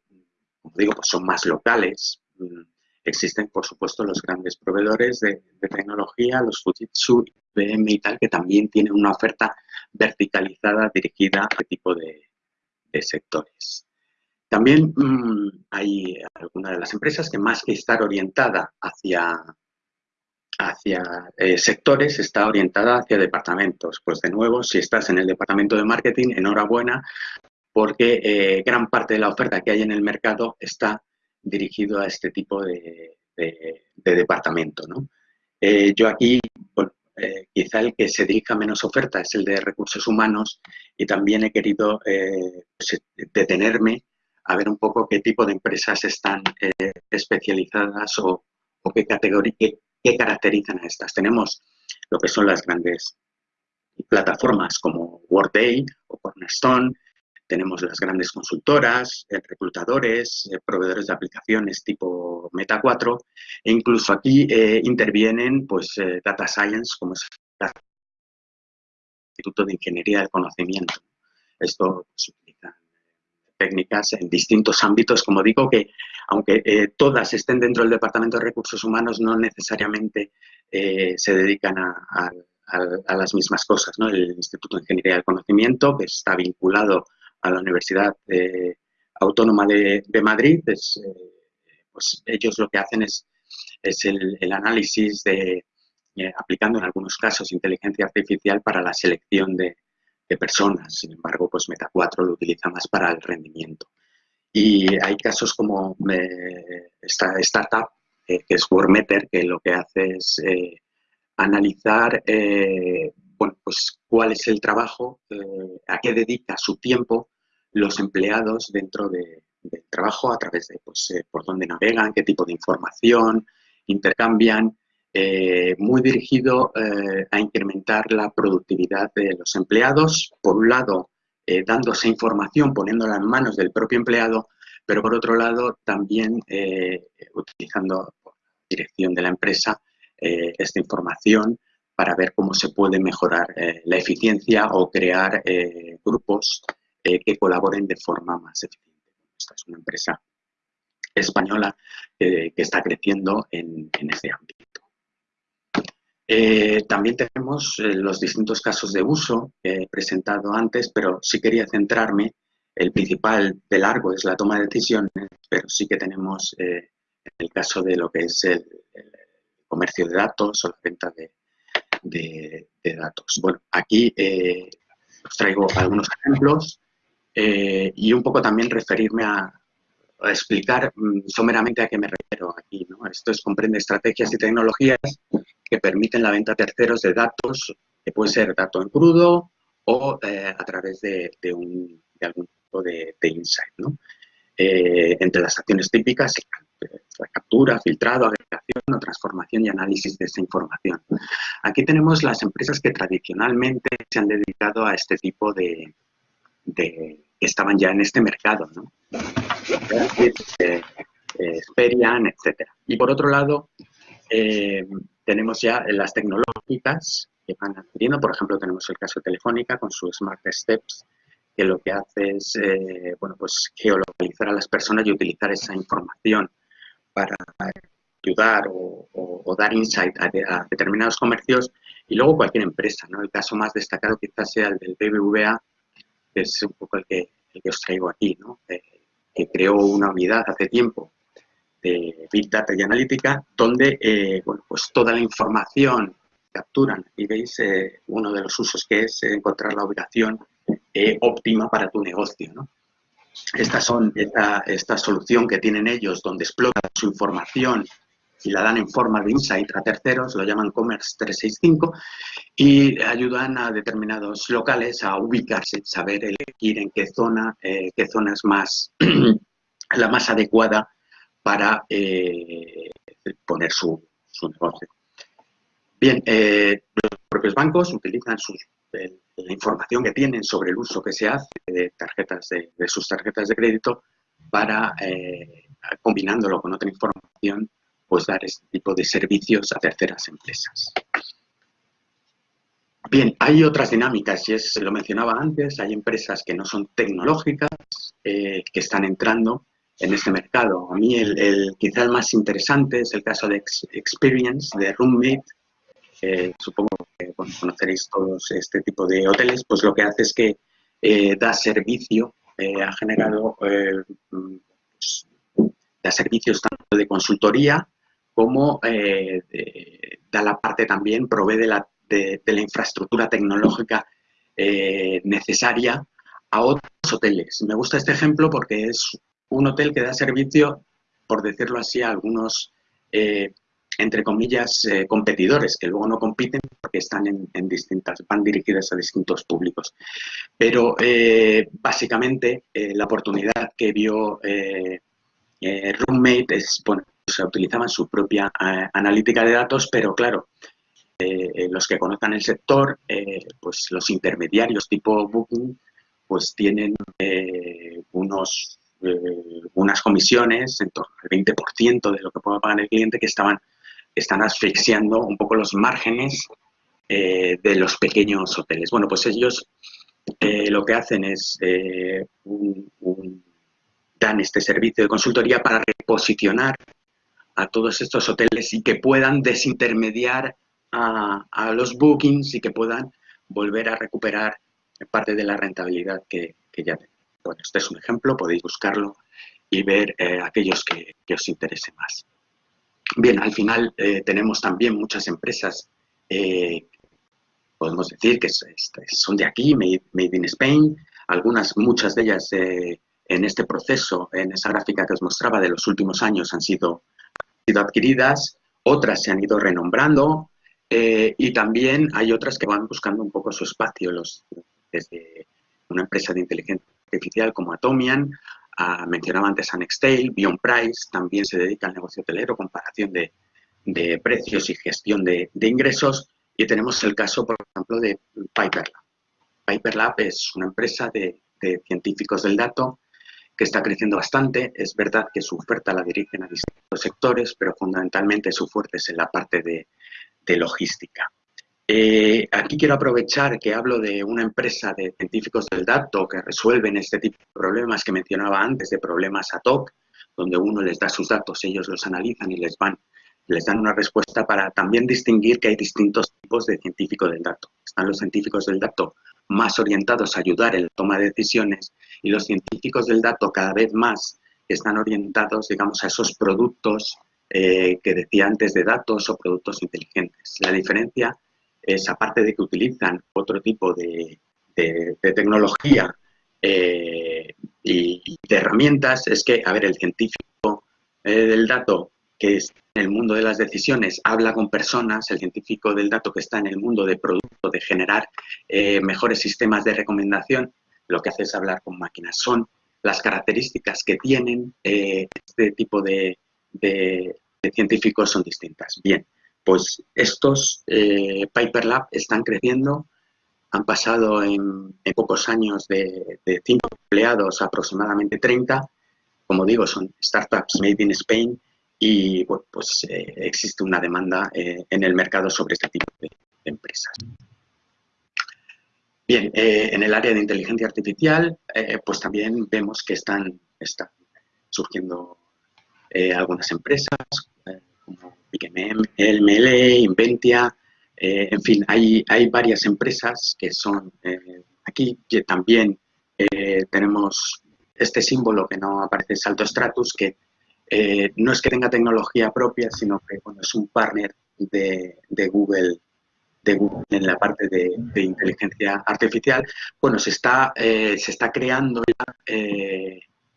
Speaker 2: como digo, pues son más locales, mm, existen, por supuesto, los grandes proveedores de, tecnología, los Fujitsu, IBM y tal, que también tienen una oferta verticalizada dirigida a este tipo de sectores. También mm, hay algunas de las empresas que más que estar orientada hacia, hacia eh, sectores, está orientada hacia departamentos. Pues de nuevo, si estás en el departamento de marketing, enhorabuena, porque eh, gran parte de la oferta que hay en el mercado está dirigido a este tipo de, departamento. Eh, yo aquí, quizá el que se dirija menos oferta es el de recursos humanos y también he querido pues, detenerme a ver un poco qué tipo de empresas están especializadas o, qué, categoría, caracterizan a estas. Tenemos lo que son las grandes plataformas como Workday o Cornerstone, tenemos las grandes consultoras, eh, reclutadores, eh, proveedores de aplicaciones tipo Meta 4 e incluso aquí intervienen pues, Data Science como es el Instituto de Ingeniería del Conocimiento. Esto se utiliza técnicas en distintos ámbitos, como digo, que aunque eh, todas estén dentro del Departamento de Recursos Humanos, no necesariamente eh, se dedican a, las mismas cosas. El Instituto de Ingeniería del Conocimiento, que está vinculado a la Universidad eh, Autónoma de, Madrid, pues, ellos lo que hacen es, es el, análisis de, aplicando en algunos casos inteligencia artificial para la selección de, personas. Sin embargo, pues Meta 4 lo utiliza más para el rendimiento. Y hay casos como eh, esta startup, eh, que es Wormeter, que lo que hace es eh, analizar bueno, pues, cuál es el trabajo, a qué dedica su tiempo los empleados dentro del trabajo a través de pues, por dónde navegan, qué tipo de información intercambian eh, muy dirigido eh, a incrementar la productividad de los empleados, por un lado, eh, dándose información, poniéndola en manos del propio empleado, pero por otro lado, también utilizando por dirección de la empresa esta información para ver cómo se puede mejorar la eficiencia o crear grupos que colaboren de forma más eficiente. Esta es una empresa española que está creciendo en este ámbito. Eh, también tenemos eh, los distintos casos de uso que he presentado antes, pero sí quería centrarme, el principal de largo es la toma de decisiones, pero sí que tenemos eh, el caso de lo que es el, comercio de datos o la venta de, datos. Bueno, aquí os traigo algunos ejemplos y un poco también referirme a explicar mm, someramente a qué me refiero aquí. ¿no? Esto es, comprende estrategias y tecnologías que permiten la venta a terceros de datos, que puede ser dato en crudo o eh, a través de, un, de, algún tipo de, insight. ¿no? Eh, entre las acciones típicas, la captura, filtrado, agregación o transformación y análisis de esa información. Aquí tenemos las empresas que tradicionalmente se han dedicado a este tipo de, que estaban ya en este mercado, ¿no? Eh, Experian, etc. Y por otro lado, tenemos ya las tecnológicas que van adquiriendo, por ejemplo, tenemos el caso de Telefónica con su Smart Steps, que lo que hace es eh, bueno, pues geolocalizar a las personas y utilizar esa información para ayudar o, dar insight a, determinados comercios y luego cualquier empresa. ¿no? El caso más destacado quizás sea el del BBVA, que es un poco el que, el que os traigo aquí, ¿no? Eh, que creó una unidad hace tiempo de Big Data y Analítica, donde eh, bueno, pues toda la información capturan y veis eh, uno de los usos que es encontrar la ubicación eh, óptima para tu negocio. ¿no? Estas son, esta, esta, solución que tienen ellos donde explotan su información y la dan en forma de insight a terceros, lo llaman Commerce 365 y ayudan a determinados locales a ubicarse, saber elegir en qué zona, qué zona es más, la más adecuada para eh, poner su, negocio. Bien, eh, los propios bancos utilizan la información que tienen sobre el uso que se hace de, tarjetas de, sus tarjetas de crédito para, eh, combinándolo con otra información, pues dar este tipo de servicios a terceras empresas. Bien, hay otras dinámicas, y es, lo mencionaba antes, hay empresas que no son tecnológicas, que están entrando en este mercado. A mí el, el quizás más interesante es el caso de Experience, de Roommate. supongo que conoceréis todos este tipo de hoteles, pues lo que hace es que eh, da servicio, eh, ha generado, eh, pues, da servicios tanto de consultoría como da la parte también, provee de la, de la infraestructura tecnológica necesaria a otros hoteles. Me gusta este ejemplo porque es un hotel que da servicio, por decirlo así, a algunos, eh, entre comillas, eh, competidores, que luego no compiten porque están en, distintas, van dirigidas a distintos públicos. Pero eh, básicamente la oportunidad que vio Roommate es, bueno, se utilizaban su propia analítica de datos, pero claro, los que conozcan el sector, pues los intermediarios tipo Booking, pues tienen unos unas comisiones en torno al 20% de lo que pueda pagar el cliente que estaban están asfixiando un poco los márgenes eh, de los pequeños hoteles. Bueno, pues ellos eh, lo que hacen es eh, dan este servicio de consultoría para reposicionar a todos estos hoteles y que puedan desintermediar a, los bookings y que puedan volver a recuperar parte de la rentabilidad que, ya tienen. Bueno, este es un ejemplo, podéis buscarlo y ver aquellos que, que os interese más. Bien, al final eh, tenemos también muchas empresas, eh, podemos decir que son de aquí, made, in Spain, algunas, muchas de ellas eh, en este proceso, en esa gráfica que os mostraba de los últimos años han sido, sido adquiridas, otras se han ido renombrando y también hay otras que van buscando un poco su espacio, los, desde una empresa de inteligencia artificial como Atomian mencionaba antes a Nextail, Beyond Price, también se dedica al negocio hotelero, comparación de, precios y gestión de, ingresos. Y tenemos el caso, por ejemplo, de Piperlab. Piperlab es una empresa de, científicos del dato que está creciendo bastante. Es verdad que su oferta la dirigen a distintos sectores, pero fundamentalmente su fuerte es en la parte de logística. Eh, aquí quiero aprovechar que hablo de una empresa de científicos del dato que resuelven este tipo de problemas que mencionaba antes, de problemas ad hoc, donde uno les da sus datos, ellos los analizan y les van les dan una respuesta para también distinguir que hay distintos tipos de científicos del dato. Están los científicos del dato más orientados a ayudar en la toma de decisiones y los científicos del dato cada vez más están orientados, digamos, a esos productos eh, que decía antes de datos o productos inteligentes. La diferencia es, aparte de que utilizan otro tipo de, tecnología eh, y, de herramientas, es que, a ver, el científico eh, del dato que es en el mundo de las decisiones habla con personas, el científico del dato que está en el mundo de producto, de generar eh, mejores sistemas de recomendación, lo que hace es hablar con máquinas. Son las características que tienen este tipo de, científicos son distintas. Bien, pues estos eh, Piper Lab están creciendo, han pasado en, pocos años de, de 5 empleados aproximadamente 30. Como digo, son startups made in Spain y pues eh, existe una demanda eh, en el mercado sobre este tipo de, empresas. Bien, en el área de inteligencia artificial, pues también vemos que están, están surgiendo algunas empresas como el MLE, Inventia, eh, en fin, hay, hay varias empresas que son eh, aquí, que también eh, tenemos este símbolo que no aparece Salto Stratus, que no es que tenga tecnología propia, sino que es un partner de, Google de en la parte de, inteligencia artificial, bueno, se está, se está creando ya,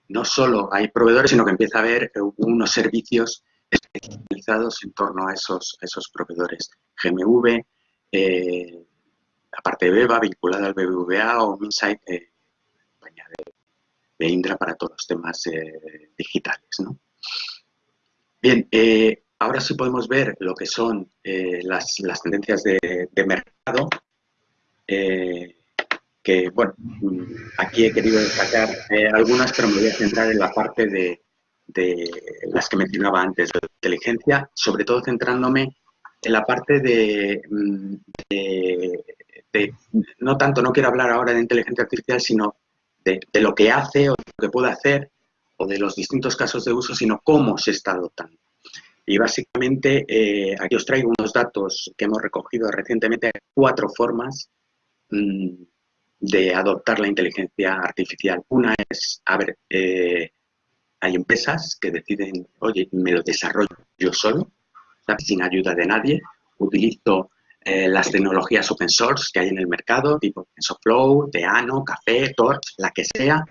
Speaker 2: no solo hay proveedores, sino que empieza a haber unos servicios especializados en torno a esos, esos proveedores. GMV, eh, la parte de BEVA vinculada al BBVA o Insight, eh, compañía de, Indra para todos los temas eh, digitales. Bien, ahora sí podemos ver lo que son las, tendencias de, de mercado, que, bueno, aquí he querido destacar algunas, pero me voy a centrar en la parte de, de las que mencionaba antes, de inteligencia, sobre todo centrándome en la parte mm, de, no tanto, no quiero hablar ahora de inteligencia artificial, sino de, lo que hace o lo que puede hacer o de los distintos casos de uso, sino cómo se está adoptando. Y básicamente eh, aquí os traigo unos datos que hemos recogido recientemente, cuatro formas mm, de adoptar la inteligencia artificial. Una es, a ver, eh, hay empresas que deciden, oye, me lo desarrollo yo solo, sin ayuda de nadie, utilizo eh, las tecnologías open source que hay en el mercado, tipo TensorFlow, Teano, Café, Torch, la que sea,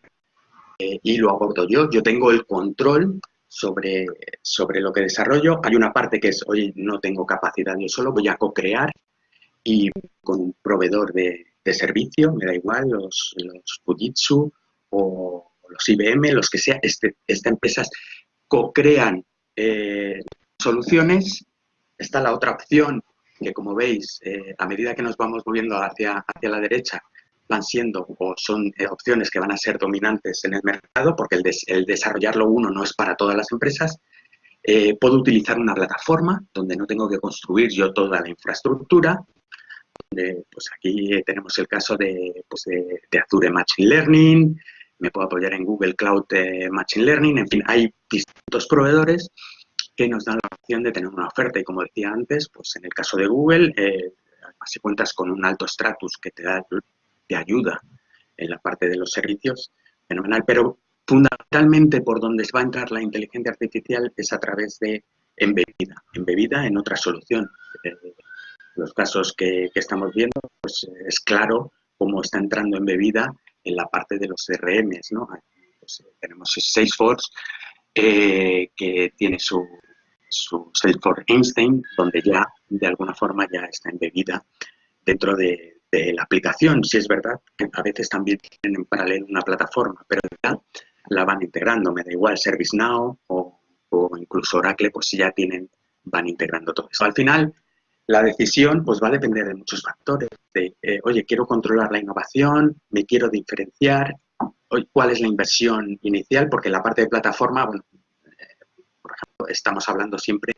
Speaker 2: eh, y lo abordo yo. Yo tengo el control sobre, sobre lo que desarrollo. Hay una parte que es, oye, no tengo capacidad yo solo, voy a co-crear y con un proveedor de, servicio, me da igual, los, los Fujitsu o los IBM, los que sea, este, estas empresas co-crean eh, soluciones. Está la otra opción, que como veis, eh, a medida que nos vamos moviendo hacia, hacia la derecha, van siendo o son eh, opciones que van a ser dominantes en el mercado, porque el, desarrollarlo uno no es para todas las empresas. Eh, puedo utilizar una plataforma donde no tengo que construir yo toda la infraestructura. pues aquí tenemos el caso de, pues de, Azure Machine Learning, me puedo apoyar en Google Cloud Machine Learning, en fin, hay distintos proveedores que nos dan la opción de tener una oferta y como decía antes, pues en el caso de Google, eh, si cuentas con un alto estatus que te da de ayuda en la parte de los servicios, fenomenal, pero fundamentalmente por donde va a entrar la inteligencia artificial es a través de embebida, embebida en otra solución. Eh, los casos que, estamos viendo, pues es claro cómo está entrando embebida en la parte de los CRMs, ¿no? Pues, tenemos Salesforce, eh, que tiene su, su Salesforce Einstein, donde ya de alguna forma ya está embebida dentro de, la aplicación. Si es verdad que a veces también tienen en paralelo una plataforma, pero ya la van integrando. Me da igual ServiceNow o, o incluso Oracle, pues ya tienen, van integrando todo eso. Al final, la decisión pues va a depender de muchos factores. De, eh, oye, quiero controlar la innovación, me quiero diferenciar, cuál es la inversión inicial, porque la parte de plataforma, bueno, por ejemplo, estamos hablando siempre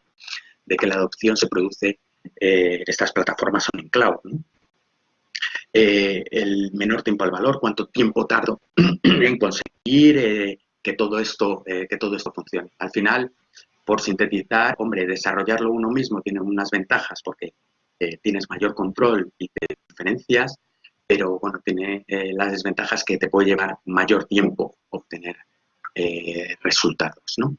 Speaker 2: de que la adopción se produce, eh, estas plataformas son en cloud, eh, el menor tiempo al valor, cuánto tiempo tardo en conseguir eh, que, todo esto, que todo esto funcione. Al final, por sintetizar, hombre, desarrollarlo uno mismo tiene unas ventajas porque tienes mayor control y te diferencias, pero bueno, tiene las desventajas que te puede llevar mayor tiempo obtener resultados, ¿no?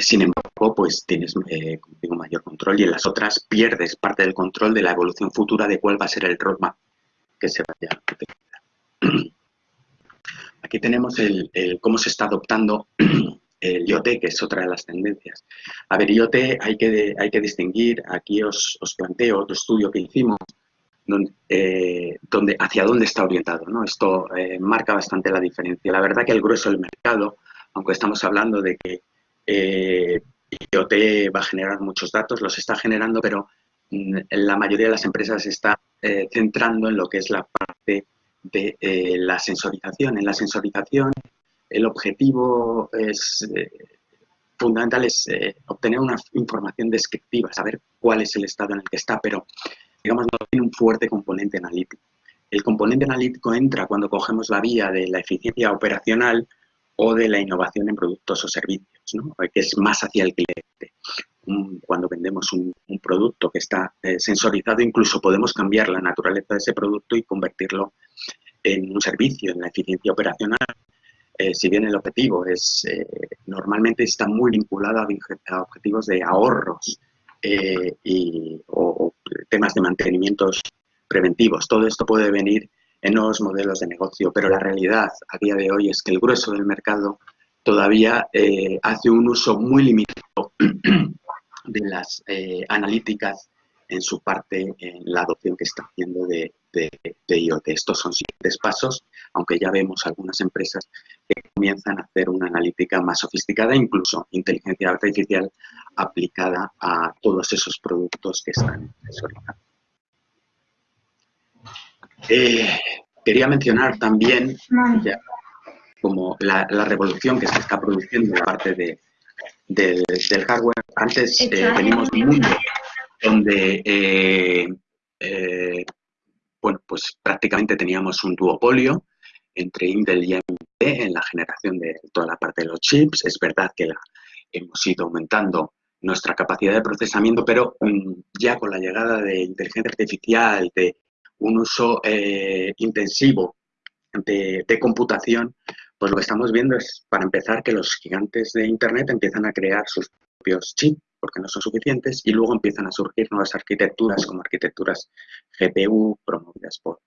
Speaker 2: Sin embargo, pues tienes eh, mayor control y en las otras pierdes parte del control de la evolución futura de cuál va a ser el roadmap que se vaya a. Aquí tenemos el, cómo se está adoptando el IoT, que es otra de las tendencias. A ver, IoT hay que, hay que distinguir, aquí os, planteo otro estudio que hicimos, donde, eh, hacia dónde está orientado. ¿no? Esto eh, marca bastante la diferencia. La verdad que el grueso del mercado, aunque estamos hablando de que eh, IoT va a generar muchos datos, los está generando, pero mm, la mayoría de las empresas se está eh, centrando en lo que es la parte de eh, la sensorización. En la sensorización el objetivo es fundamental es obtener una información descriptiva, saber cuál es el estado en el que está, pero digamos no tiene un fuerte componente analítico. El componente analítico entra cuando cogemos la vía de la eficiencia operacional o de la innovación en productos o servicios, que es más hacia el cliente. Cuando vendemos un, producto que está eh, sensorizado, incluso podemos cambiar la naturaleza de ese producto y convertirlo en un servicio, en la eficiencia operacional. Eh, si bien el objetivo es eh, normalmente está muy vinculado a, objetivos de ahorros y, o, temas de mantenimientos preventivos. Todo esto puede venir en nuevos modelos de negocio, pero la realidad a día de hoy es que el grueso del mercado todavía eh, hace un uso muy limitado de las eh, analíticas en su parte en la adopción que está haciendo de, IoT. Estos son siguientes pasos, aunque ya vemos algunas empresas que comienzan a hacer una analítica más sofisticada, incluso inteligencia artificial aplicada a todos esos productos que están desarrollando. Eh, quería mencionar también como la, revolución que se está produciendo en la parte de, del hardware. Antes eh, venimos de un mundo donde eh, bueno, pues prácticamente teníamos un duopolio entre Intel y AMD en la generación de toda la parte de los chips. Es verdad que la, hemos ido aumentando nuestra capacidad de procesamiento, pero mm, ya con la llegada de inteligencia artificial, de un uso eh, intensivo de, computación, pues lo que estamos viendo es, para empezar, que los gigantes de Internet empiezan a crear sus propios chips, porque no son suficientes, y luego empiezan a surgir nuevas arquitecturas, como arquitecturas GPU, promovidas por,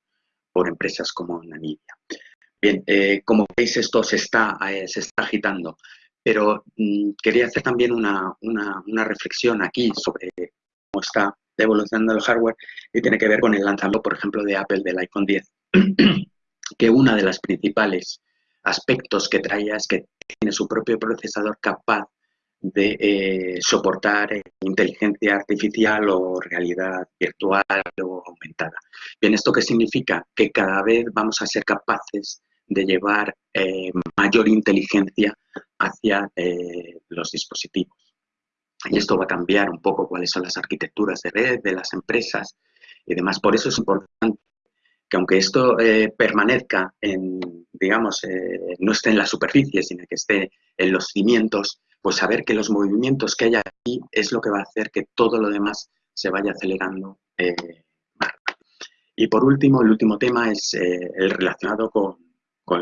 Speaker 2: por empresas como Nvidia. Bien, eh, como veis, esto se está, eh, se está agitando. Pero mm, quería hacer también una, reflexión aquí sobre cómo está evolucionando el hardware y tiene que ver con el lanzamiento, por ejemplo, de Apple del iPhone 10, que una de las principales aspectos que traía es que tiene su propio procesador capaz de eh, soportar eh, inteligencia artificial o realidad virtual o aumentada. Bien, ¿esto qué significa? Que cada vez vamos a ser capaces de llevar eh, mayor inteligencia hacia los dispositivos. Y esto va a cambiar un poco cuáles son las arquitecturas de red de las empresas y demás. Por eso es importante que aunque esto permanezca en, digamos, no esté en la superficie, sino que esté en los cimientos, pues saber que los movimientos que hay aquí es lo que va a hacer que todo lo demás se vaya acelerando eh, Y por último, el último tema es eh, el relacionado con,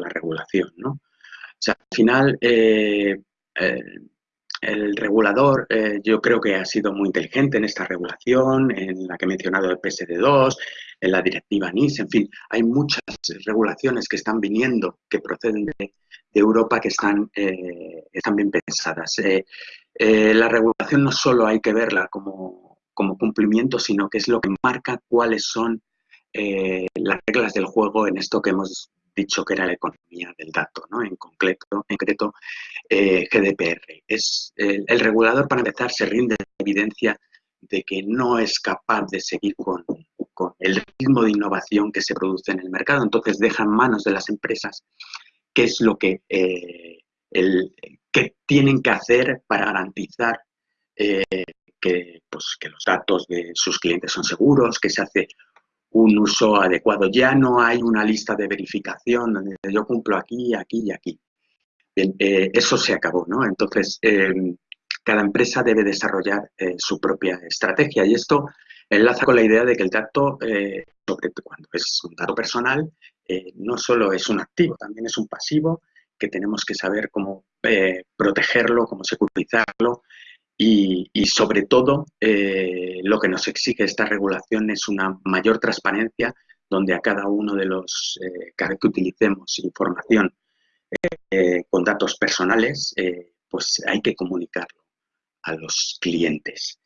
Speaker 2: la regulación. ¿no? O sea, al final, eh, el regulador yo creo que ha sido muy inteligente en esta regulación, en la que he mencionado el PSD2, en la directiva NIS, en fin, hay muchas regulaciones que están viniendo, que proceden de, Europa que están, eh, están bien pensadas. Eh, eh, la regulación no solo hay que verla como, cumplimiento, sino que es lo que marca cuáles son las reglas del juego en esto que hemos dicho que era la economía del dato, ¿no? en concreto, en concreto GDPR. Es, el, regulador, para empezar, se rinde evidencia de que no es capaz de seguir con, con, el ritmo de innovación que se produce en el mercado. Entonces deja en manos de las empresas qué es lo que, eh, tienen que hacer para garantizar eh, que, pues, que los datos de sus clientes son seguros, que se hace un uso adecuado. Ya no hay una lista de verificación donde yo cumplo aquí, aquí y aquí. Eh, eso se acabó, ¿no? Entonces, cada empresa debe desarrollar su propia estrategia y esto enlaza con la idea de que el dato, sobre cuando es un dato personal, eh, no solo es un activo, también es un pasivo que tenemos que saber cómo eh, protegerlo, cómo securizarlo y, sobre todo eh, lo que nos exige esta regulación es una mayor transparencia donde a cada uno de los, vez que utilicemos información con datos personales, pues hay que comunicarlo a los clientes.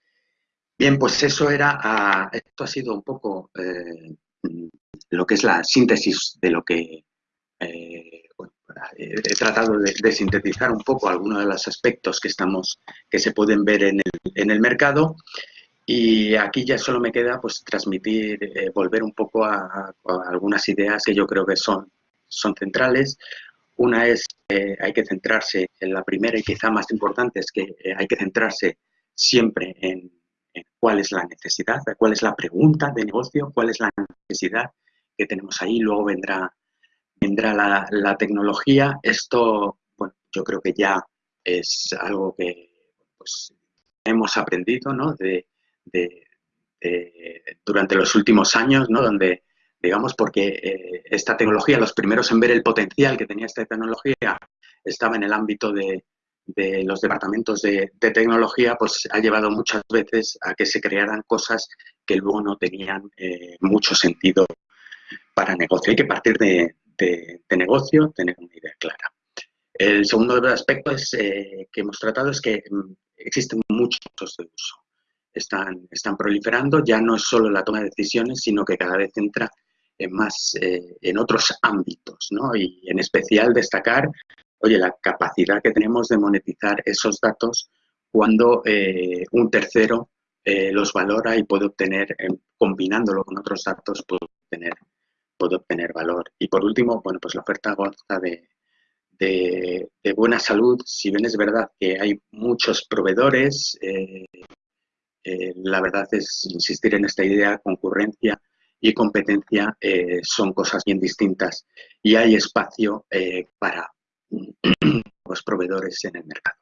Speaker 2: Bien, pues eso era, ah, esto ha sido un poco lo que es la síntesis de lo que eh, he tratado de, sintetizar un poco algunos de los aspectos que estamos que se pueden ver en el, mercado. Y aquí ya solo me queda pues transmitir eh, volver un poco a, algunas ideas que yo creo que son son centrales. Una es que hay que centrarse en la primera y quizá más importante es que eh, hay que centrarse siempre en cuál es la necesidad, cuál es la pregunta de negocio, cuál es la necesidad que tenemos ahí, luego vendrá, vendrá la, tecnología. Esto, bueno, yo creo que ya es algo que pues, hemos aprendido ¿no? de, durante los últimos años, ¿no? donde, digamos, porque eh, esta tecnología, los primeros en ver el potencial que tenía esta tecnología, estaba en el ámbito de, los departamentos de, tecnología, pues ha llevado muchas veces a que se crearan cosas que luego no tenían eh, mucho sentido para negocio. Hay que partir de, negocio, tener una idea clara. El segundo aspecto es, eh, que hemos tratado es que mm, existen muchos de uso. Están, están proliferando, ya no es solo la toma de decisiones, sino que cada vez entra en más eh, en otros ámbitos, ¿no? Y en especial destacar, oye, la capacidad que tenemos de monetizar esos datos cuando eh, un tercero los valora y puede obtener, combinándolo con otros datos, puede obtener puede obtener valor. Y por último, bueno, pues la oferta goza de, de, buena salud, si bien es verdad que hay muchos proveedores, eh, eh, la verdad es insistir en esta idea, concurrencia y competencia eh, son cosas bien distintas y hay espacio para los proveedores en el mercado.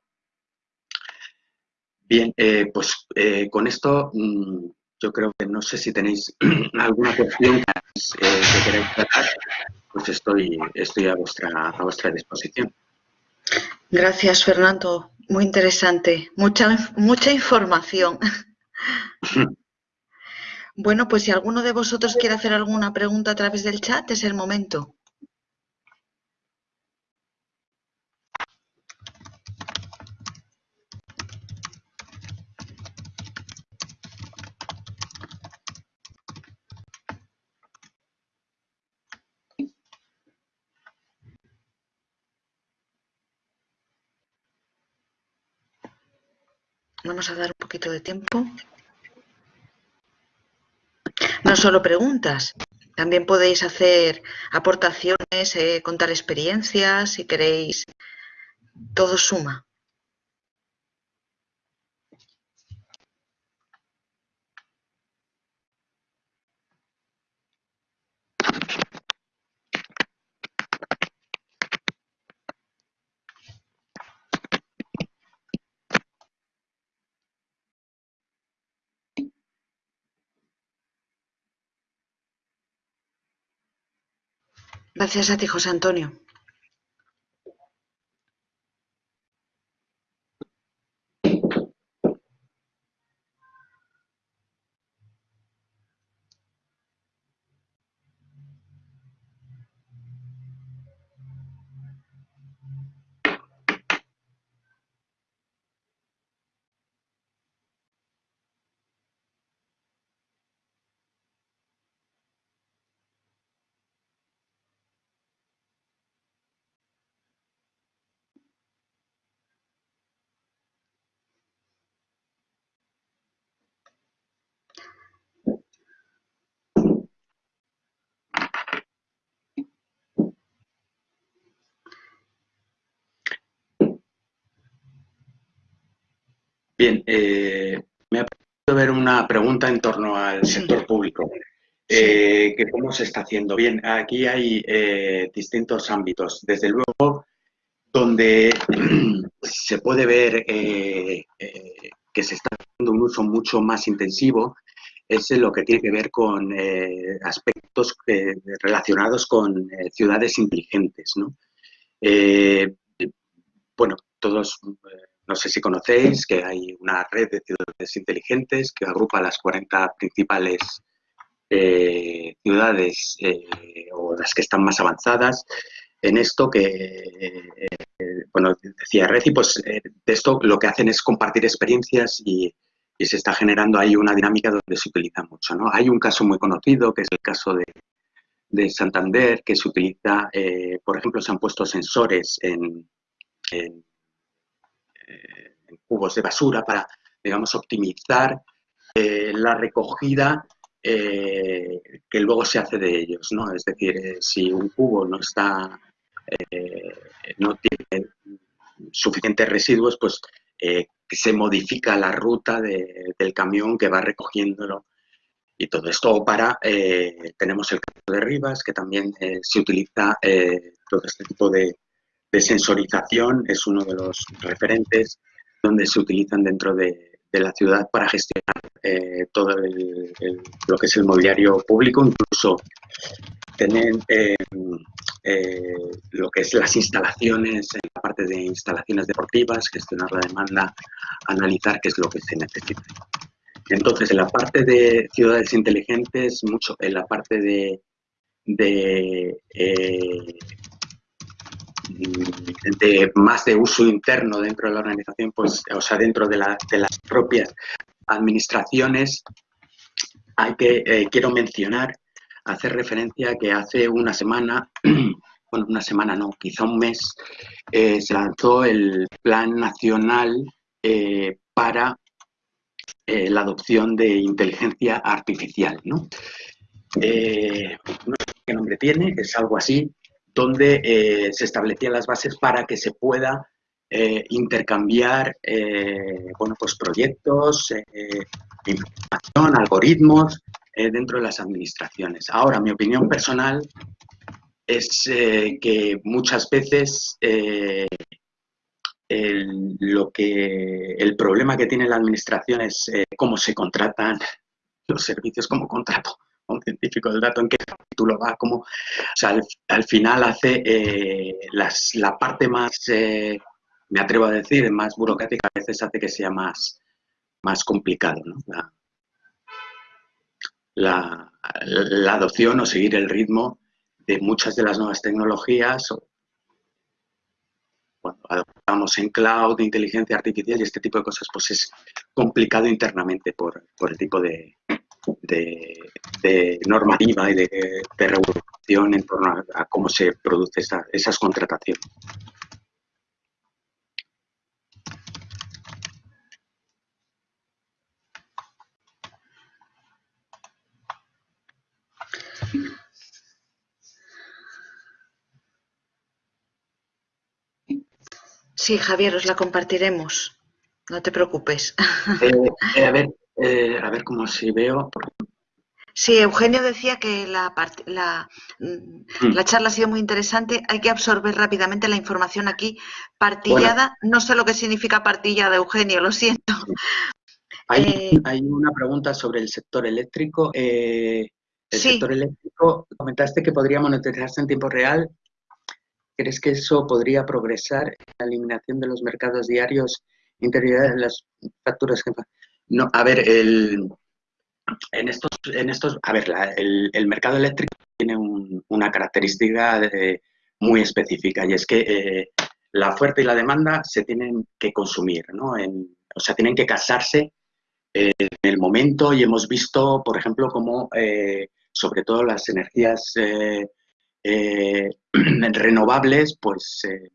Speaker 2: Bien, pues con esto mm, yo creo que no sé si tenéis alguna cuestión eh, que queréis tratar, pues estoy, estoy a, vuestra, a vuestra disposición.
Speaker 1: Gracias, Fernando. Muy interesante. Mucha, mucha información. bueno, pues si alguno de vosotros quiere hacer alguna pregunta a través del chat, es el momento. Vamos a dar un poquito de tiempo. No solo preguntas, también podéis hacer aportaciones, eh, contar experiencias, si queréis. Todo suma. Gracias a ti, José Antonio.
Speaker 2: Bien, eh, me ha parecido ver una pregunta en torno al sector público. Eh, que cómo se está haciendo. Bien, aquí hay eh, distintos ámbitos. Desde luego, donde se puede ver que se está haciendo un uso mucho más intensivo es lo que tiene que ver con aspectos relacionados con ciudades inteligentes. ¿no? bueno, todos no sé si conocéis que hay una red de ciudades inteligentes que agrupa las 40 principales eh, ciudades eh, o las que están más avanzadas en esto que, eh, bueno, decía Reci, pues de esto lo que hacen es compartir experiencias y, se está generando ahí una dinámica donde se utiliza mucho. ¿no? Hay un caso muy conocido que es el caso de, Santander, que se utiliza, por ejemplo, se han puesto sensores en en cubos de basura para, digamos, optimizar eh, la recogida eh, que luego se hace de ellos, ¿no? Es decir, eh, si un cubo no está, no tiene suficientes residuos, pues se modifica la ruta del camión que va recogiéndolo y todo esto para, tenemos el caso de Rivas, que también se utiliza todo este tipo de, de sensorización es uno de los referentes donde se utilizan dentro de, la ciudad para gestionar eh, todo lo que es el mobiliario público, incluso tener eh, eh, lo que es las instalaciones, en la parte de instalaciones deportivas, gestionar la demanda, analizar qué es lo que se necesita. Entonces, en la parte de ciudades inteligentes, mucho en la parte de, de de más de uso interno dentro de la organización, pues, o sea, dentro de, las propias administraciones, hay que, eh, quiero mencionar, hacer referencia que hace una semana, bueno, una semana no, quizá un mes, eh, se lanzó el Plan Nacional eh, para la adopción de inteligencia artificial, ¿no? no sé qué nombre tiene, es algo así, donde eh, se establecían las bases para que se pueda eh, intercambiar eh, bueno, pues proyectos, información, algoritmos dentro de las administraciones. Ahora, mi opinión personal es que muchas veces el, lo que, el problema que tiene la administración es cómo se contratan los servicios como contrato un científico del dato, en qué capítulo va, como, o sea, al, final hace eh, la parte más, eh, me atrevo a decir, más burocrática, a veces hace que sea más, más complicado, ¿no? La, la, adopción o seguir el ritmo de muchas de las nuevas tecnologías, cuando adoptamos en cloud, inteligencia artificial y este tipo de cosas, pues es complicado internamente por, por el tipo de, de, normativa y de, regulación en torno a, cómo se producen esa, esas contrataciones.
Speaker 1: Sí, Javier, os la compartiremos. No te preocupes.
Speaker 2: Eh, eh, a ver, eh, a ver cómo si veo.
Speaker 1: Sí, Eugenio decía que la, mm, mm. la, charla ha sido muy interesante. Hay que absorber rápidamente la información aquí. Partillada, no sé lo que significa partillada, Eugenio, lo siento.
Speaker 2: Hay, una pregunta sobre el sector eléctrico. el sector eléctrico, comentaste que podría monetizarse en tiempo real. ¿Crees que eso podría progresar en la eliminación de los mercados diarios interiores de las facturas? No, a ver, el, en estos, en estos, a ver, el, mercado eléctrico tiene una característica muy específica y es que eh, la oferta y la demanda se tienen que consumir, ¿no? o sea, tienen que casarse en el momento y hemos visto, por ejemplo, cómo eh, sobre todo las energías eh, eh, renovables, pues eh,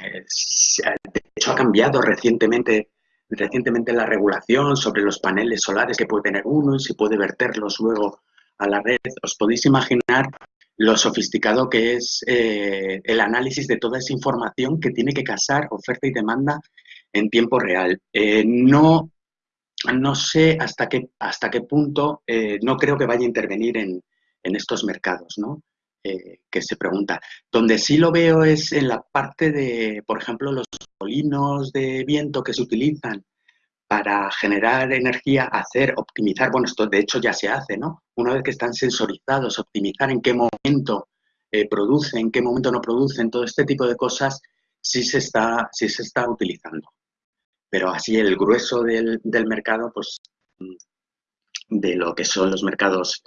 Speaker 2: de hecho ha cambiado recientemente, recientemente la regulación sobre los paneles solares que puede tener uno y si puede verterlos luego a la red. Os podéis imaginar lo sofisticado que es eh, el análisis de toda esa información que tiene que casar oferta y demanda en tiempo real. no, no sé hasta qué, hasta qué punto, no creo que vaya a intervenir en, en estos mercados, ¿no? Eh, que se pregunta. Donde sí lo veo es en la parte de, por ejemplo, los molinos de viento que se utilizan para generar energía, hacer, optimizar, bueno, esto de hecho ya se hace, ¿no? Una vez que están sensorizados, optimizar en qué momento eh, producen, en qué momento no producen, todo este tipo de cosas sí se está, sí se está utilizando. Pero así el grueso del, del mercado, pues de lo que son los mercados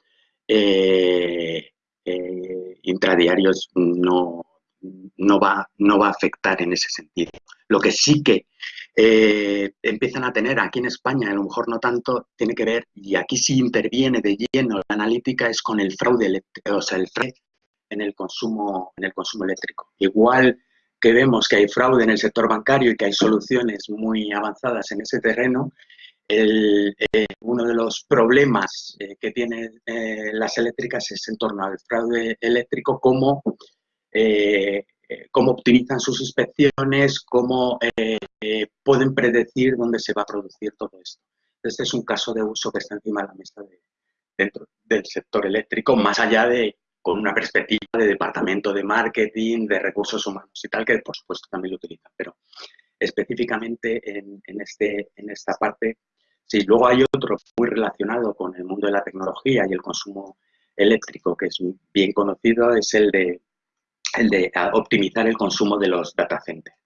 Speaker 2: eh, eh, intradiarios no, no, va, no va a afectar en ese sentido. Lo que sí que eh, empiezan a tener aquí en España, a lo mejor no tanto, tiene que ver, y aquí sí interviene de lleno la analítica, es con el fraude, o sea, el fraude en el consumo, en el consumo eléctrico. Igual que vemos que hay fraude en el sector bancario y que hay soluciones muy avanzadas en ese terreno, el, eh, uno de los problemas eh, que tienen las eléctricas es en torno al fraude eléctrico, cómo, cómo optimizan sus inspecciones, cómo pueden predecir dónde se va a producir todo esto. Este es un caso de uso que está encima de la mesa dentro del sector eléctrico, más allá de con una perspectiva de departamento de marketing, de recursos humanos y tal, que por supuesto también lo utilizan, pero específicamente en, en, este, en esta parte Sí, luego hay otro muy relacionado con el mundo de la tecnología y el consumo eléctrico, que es bien conocido, es el de, el de optimizar el consumo de los data centers.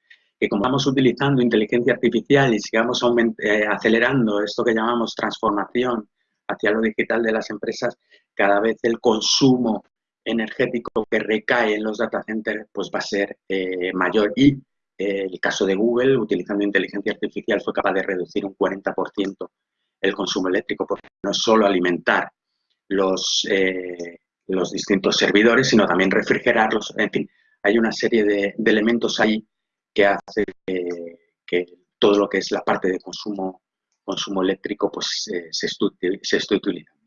Speaker 2: Como vamos utilizando inteligencia artificial y sigamos eh, acelerando esto que llamamos transformación hacia lo digital de las empresas, cada vez el consumo energético que recae en los data centers pues va a ser eh, mayor y el caso de Google, utilizando inteligencia artificial, fue capaz de reducir un 40% el consumo eléctrico, porque no es solo alimentar los, eh, los distintos servidores, sino también refrigerarlos. En fin, hay una serie de, elementos ahí que hace que, todo lo que es la parte de consumo, eléctrico pues, eh, se, se esté utilizando.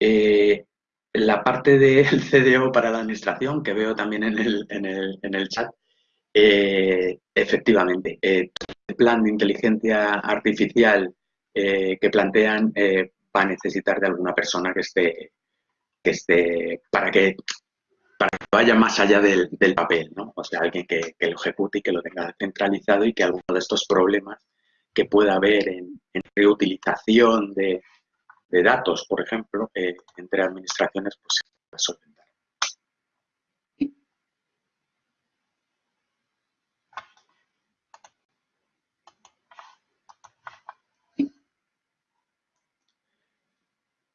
Speaker 2: Eh, la parte del CDO para la administración, que veo también en el, en el, en el chat, eh, efectivamente, el plan de inteligencia artificial eh, que plantean va a necesitar de alguna persona que esté, que esté para que para que vaya más allá del, papel, ¿no? O sea, alguien que, lo ejecute y que lo tenga centralizado y que alguno de estos problemas que pueda haber en reutilización de, de datos, por ejemplo, eh, entre administraciones, pues se puede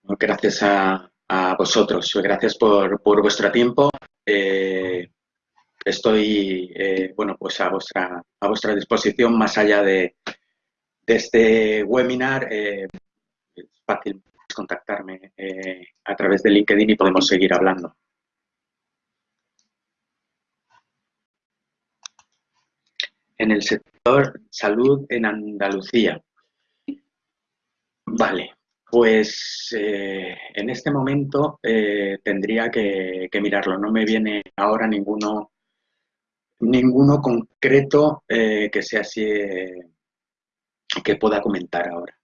Speaker 2: Gracias a, vosotros, gracias por, vuestro tiempo. Eh, estoy eh, bueno, pues a vuestra, a vuestra disposición más allá de, de este webinar fácil contactarme eh, a través de LinkedIn y podemos seguir hablando. En el sector salud en Andalucía. Vale. Pues eh, en este momento eh, tendría que, mirarlo. No me viene ahora ninguno, ninguno concreto eh, que sea así que pueda comentar ahora.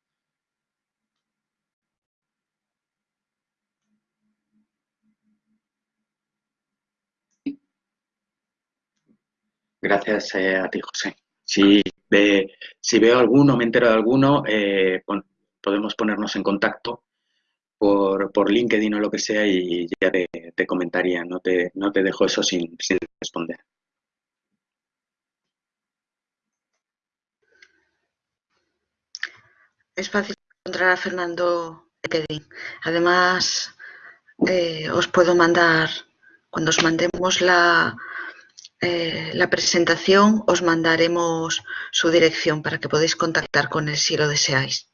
Speaker 2: Gracias a ti, José. Si, si veo alguno, me entero de alguno, podemos ponernos en contacto por, LinkedIn o lo que sea y ya te, comentaría, no te, no te dejo eso sin, responder.
Speaker 1: Es fácil encontrar a Fernando LinkedIn. Además, eh, os puedo mandar, cuando os mandemos la, eh, la presentación, os mandaremos su dirección para que podáis contactar con él si lo deseáis.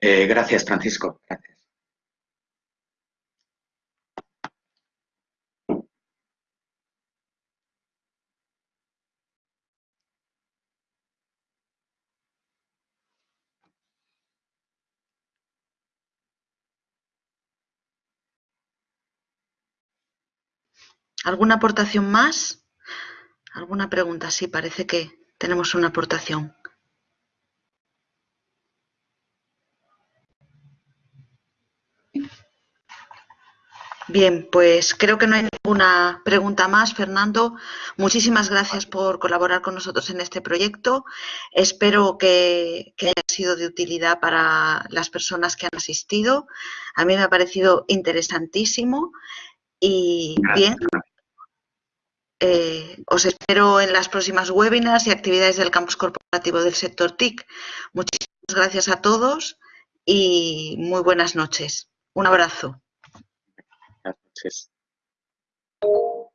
Speaker 2: Eh, gracias, Francisco. Gracias.
Speaker 1: ¿Alguna aportación más? ¿Alguna pregunta? Sí, parece que tenemos una aportación. Bien, pues creo que no hay ninguna pregunta más. Fernando, muchísimas gracias por colaborar con nosotros en este proyecto. Espero que, haya sido de utilidad para las personas que han asistido. A mí me ha parecido interesantísimo y bien. Eh, os espero en las próximas webinars y actividades del campus corporativo del sector TIC. Muchísimas gracias a todos y muy buenas noches. Un abrazo.
Speaker 2: Buenas noches.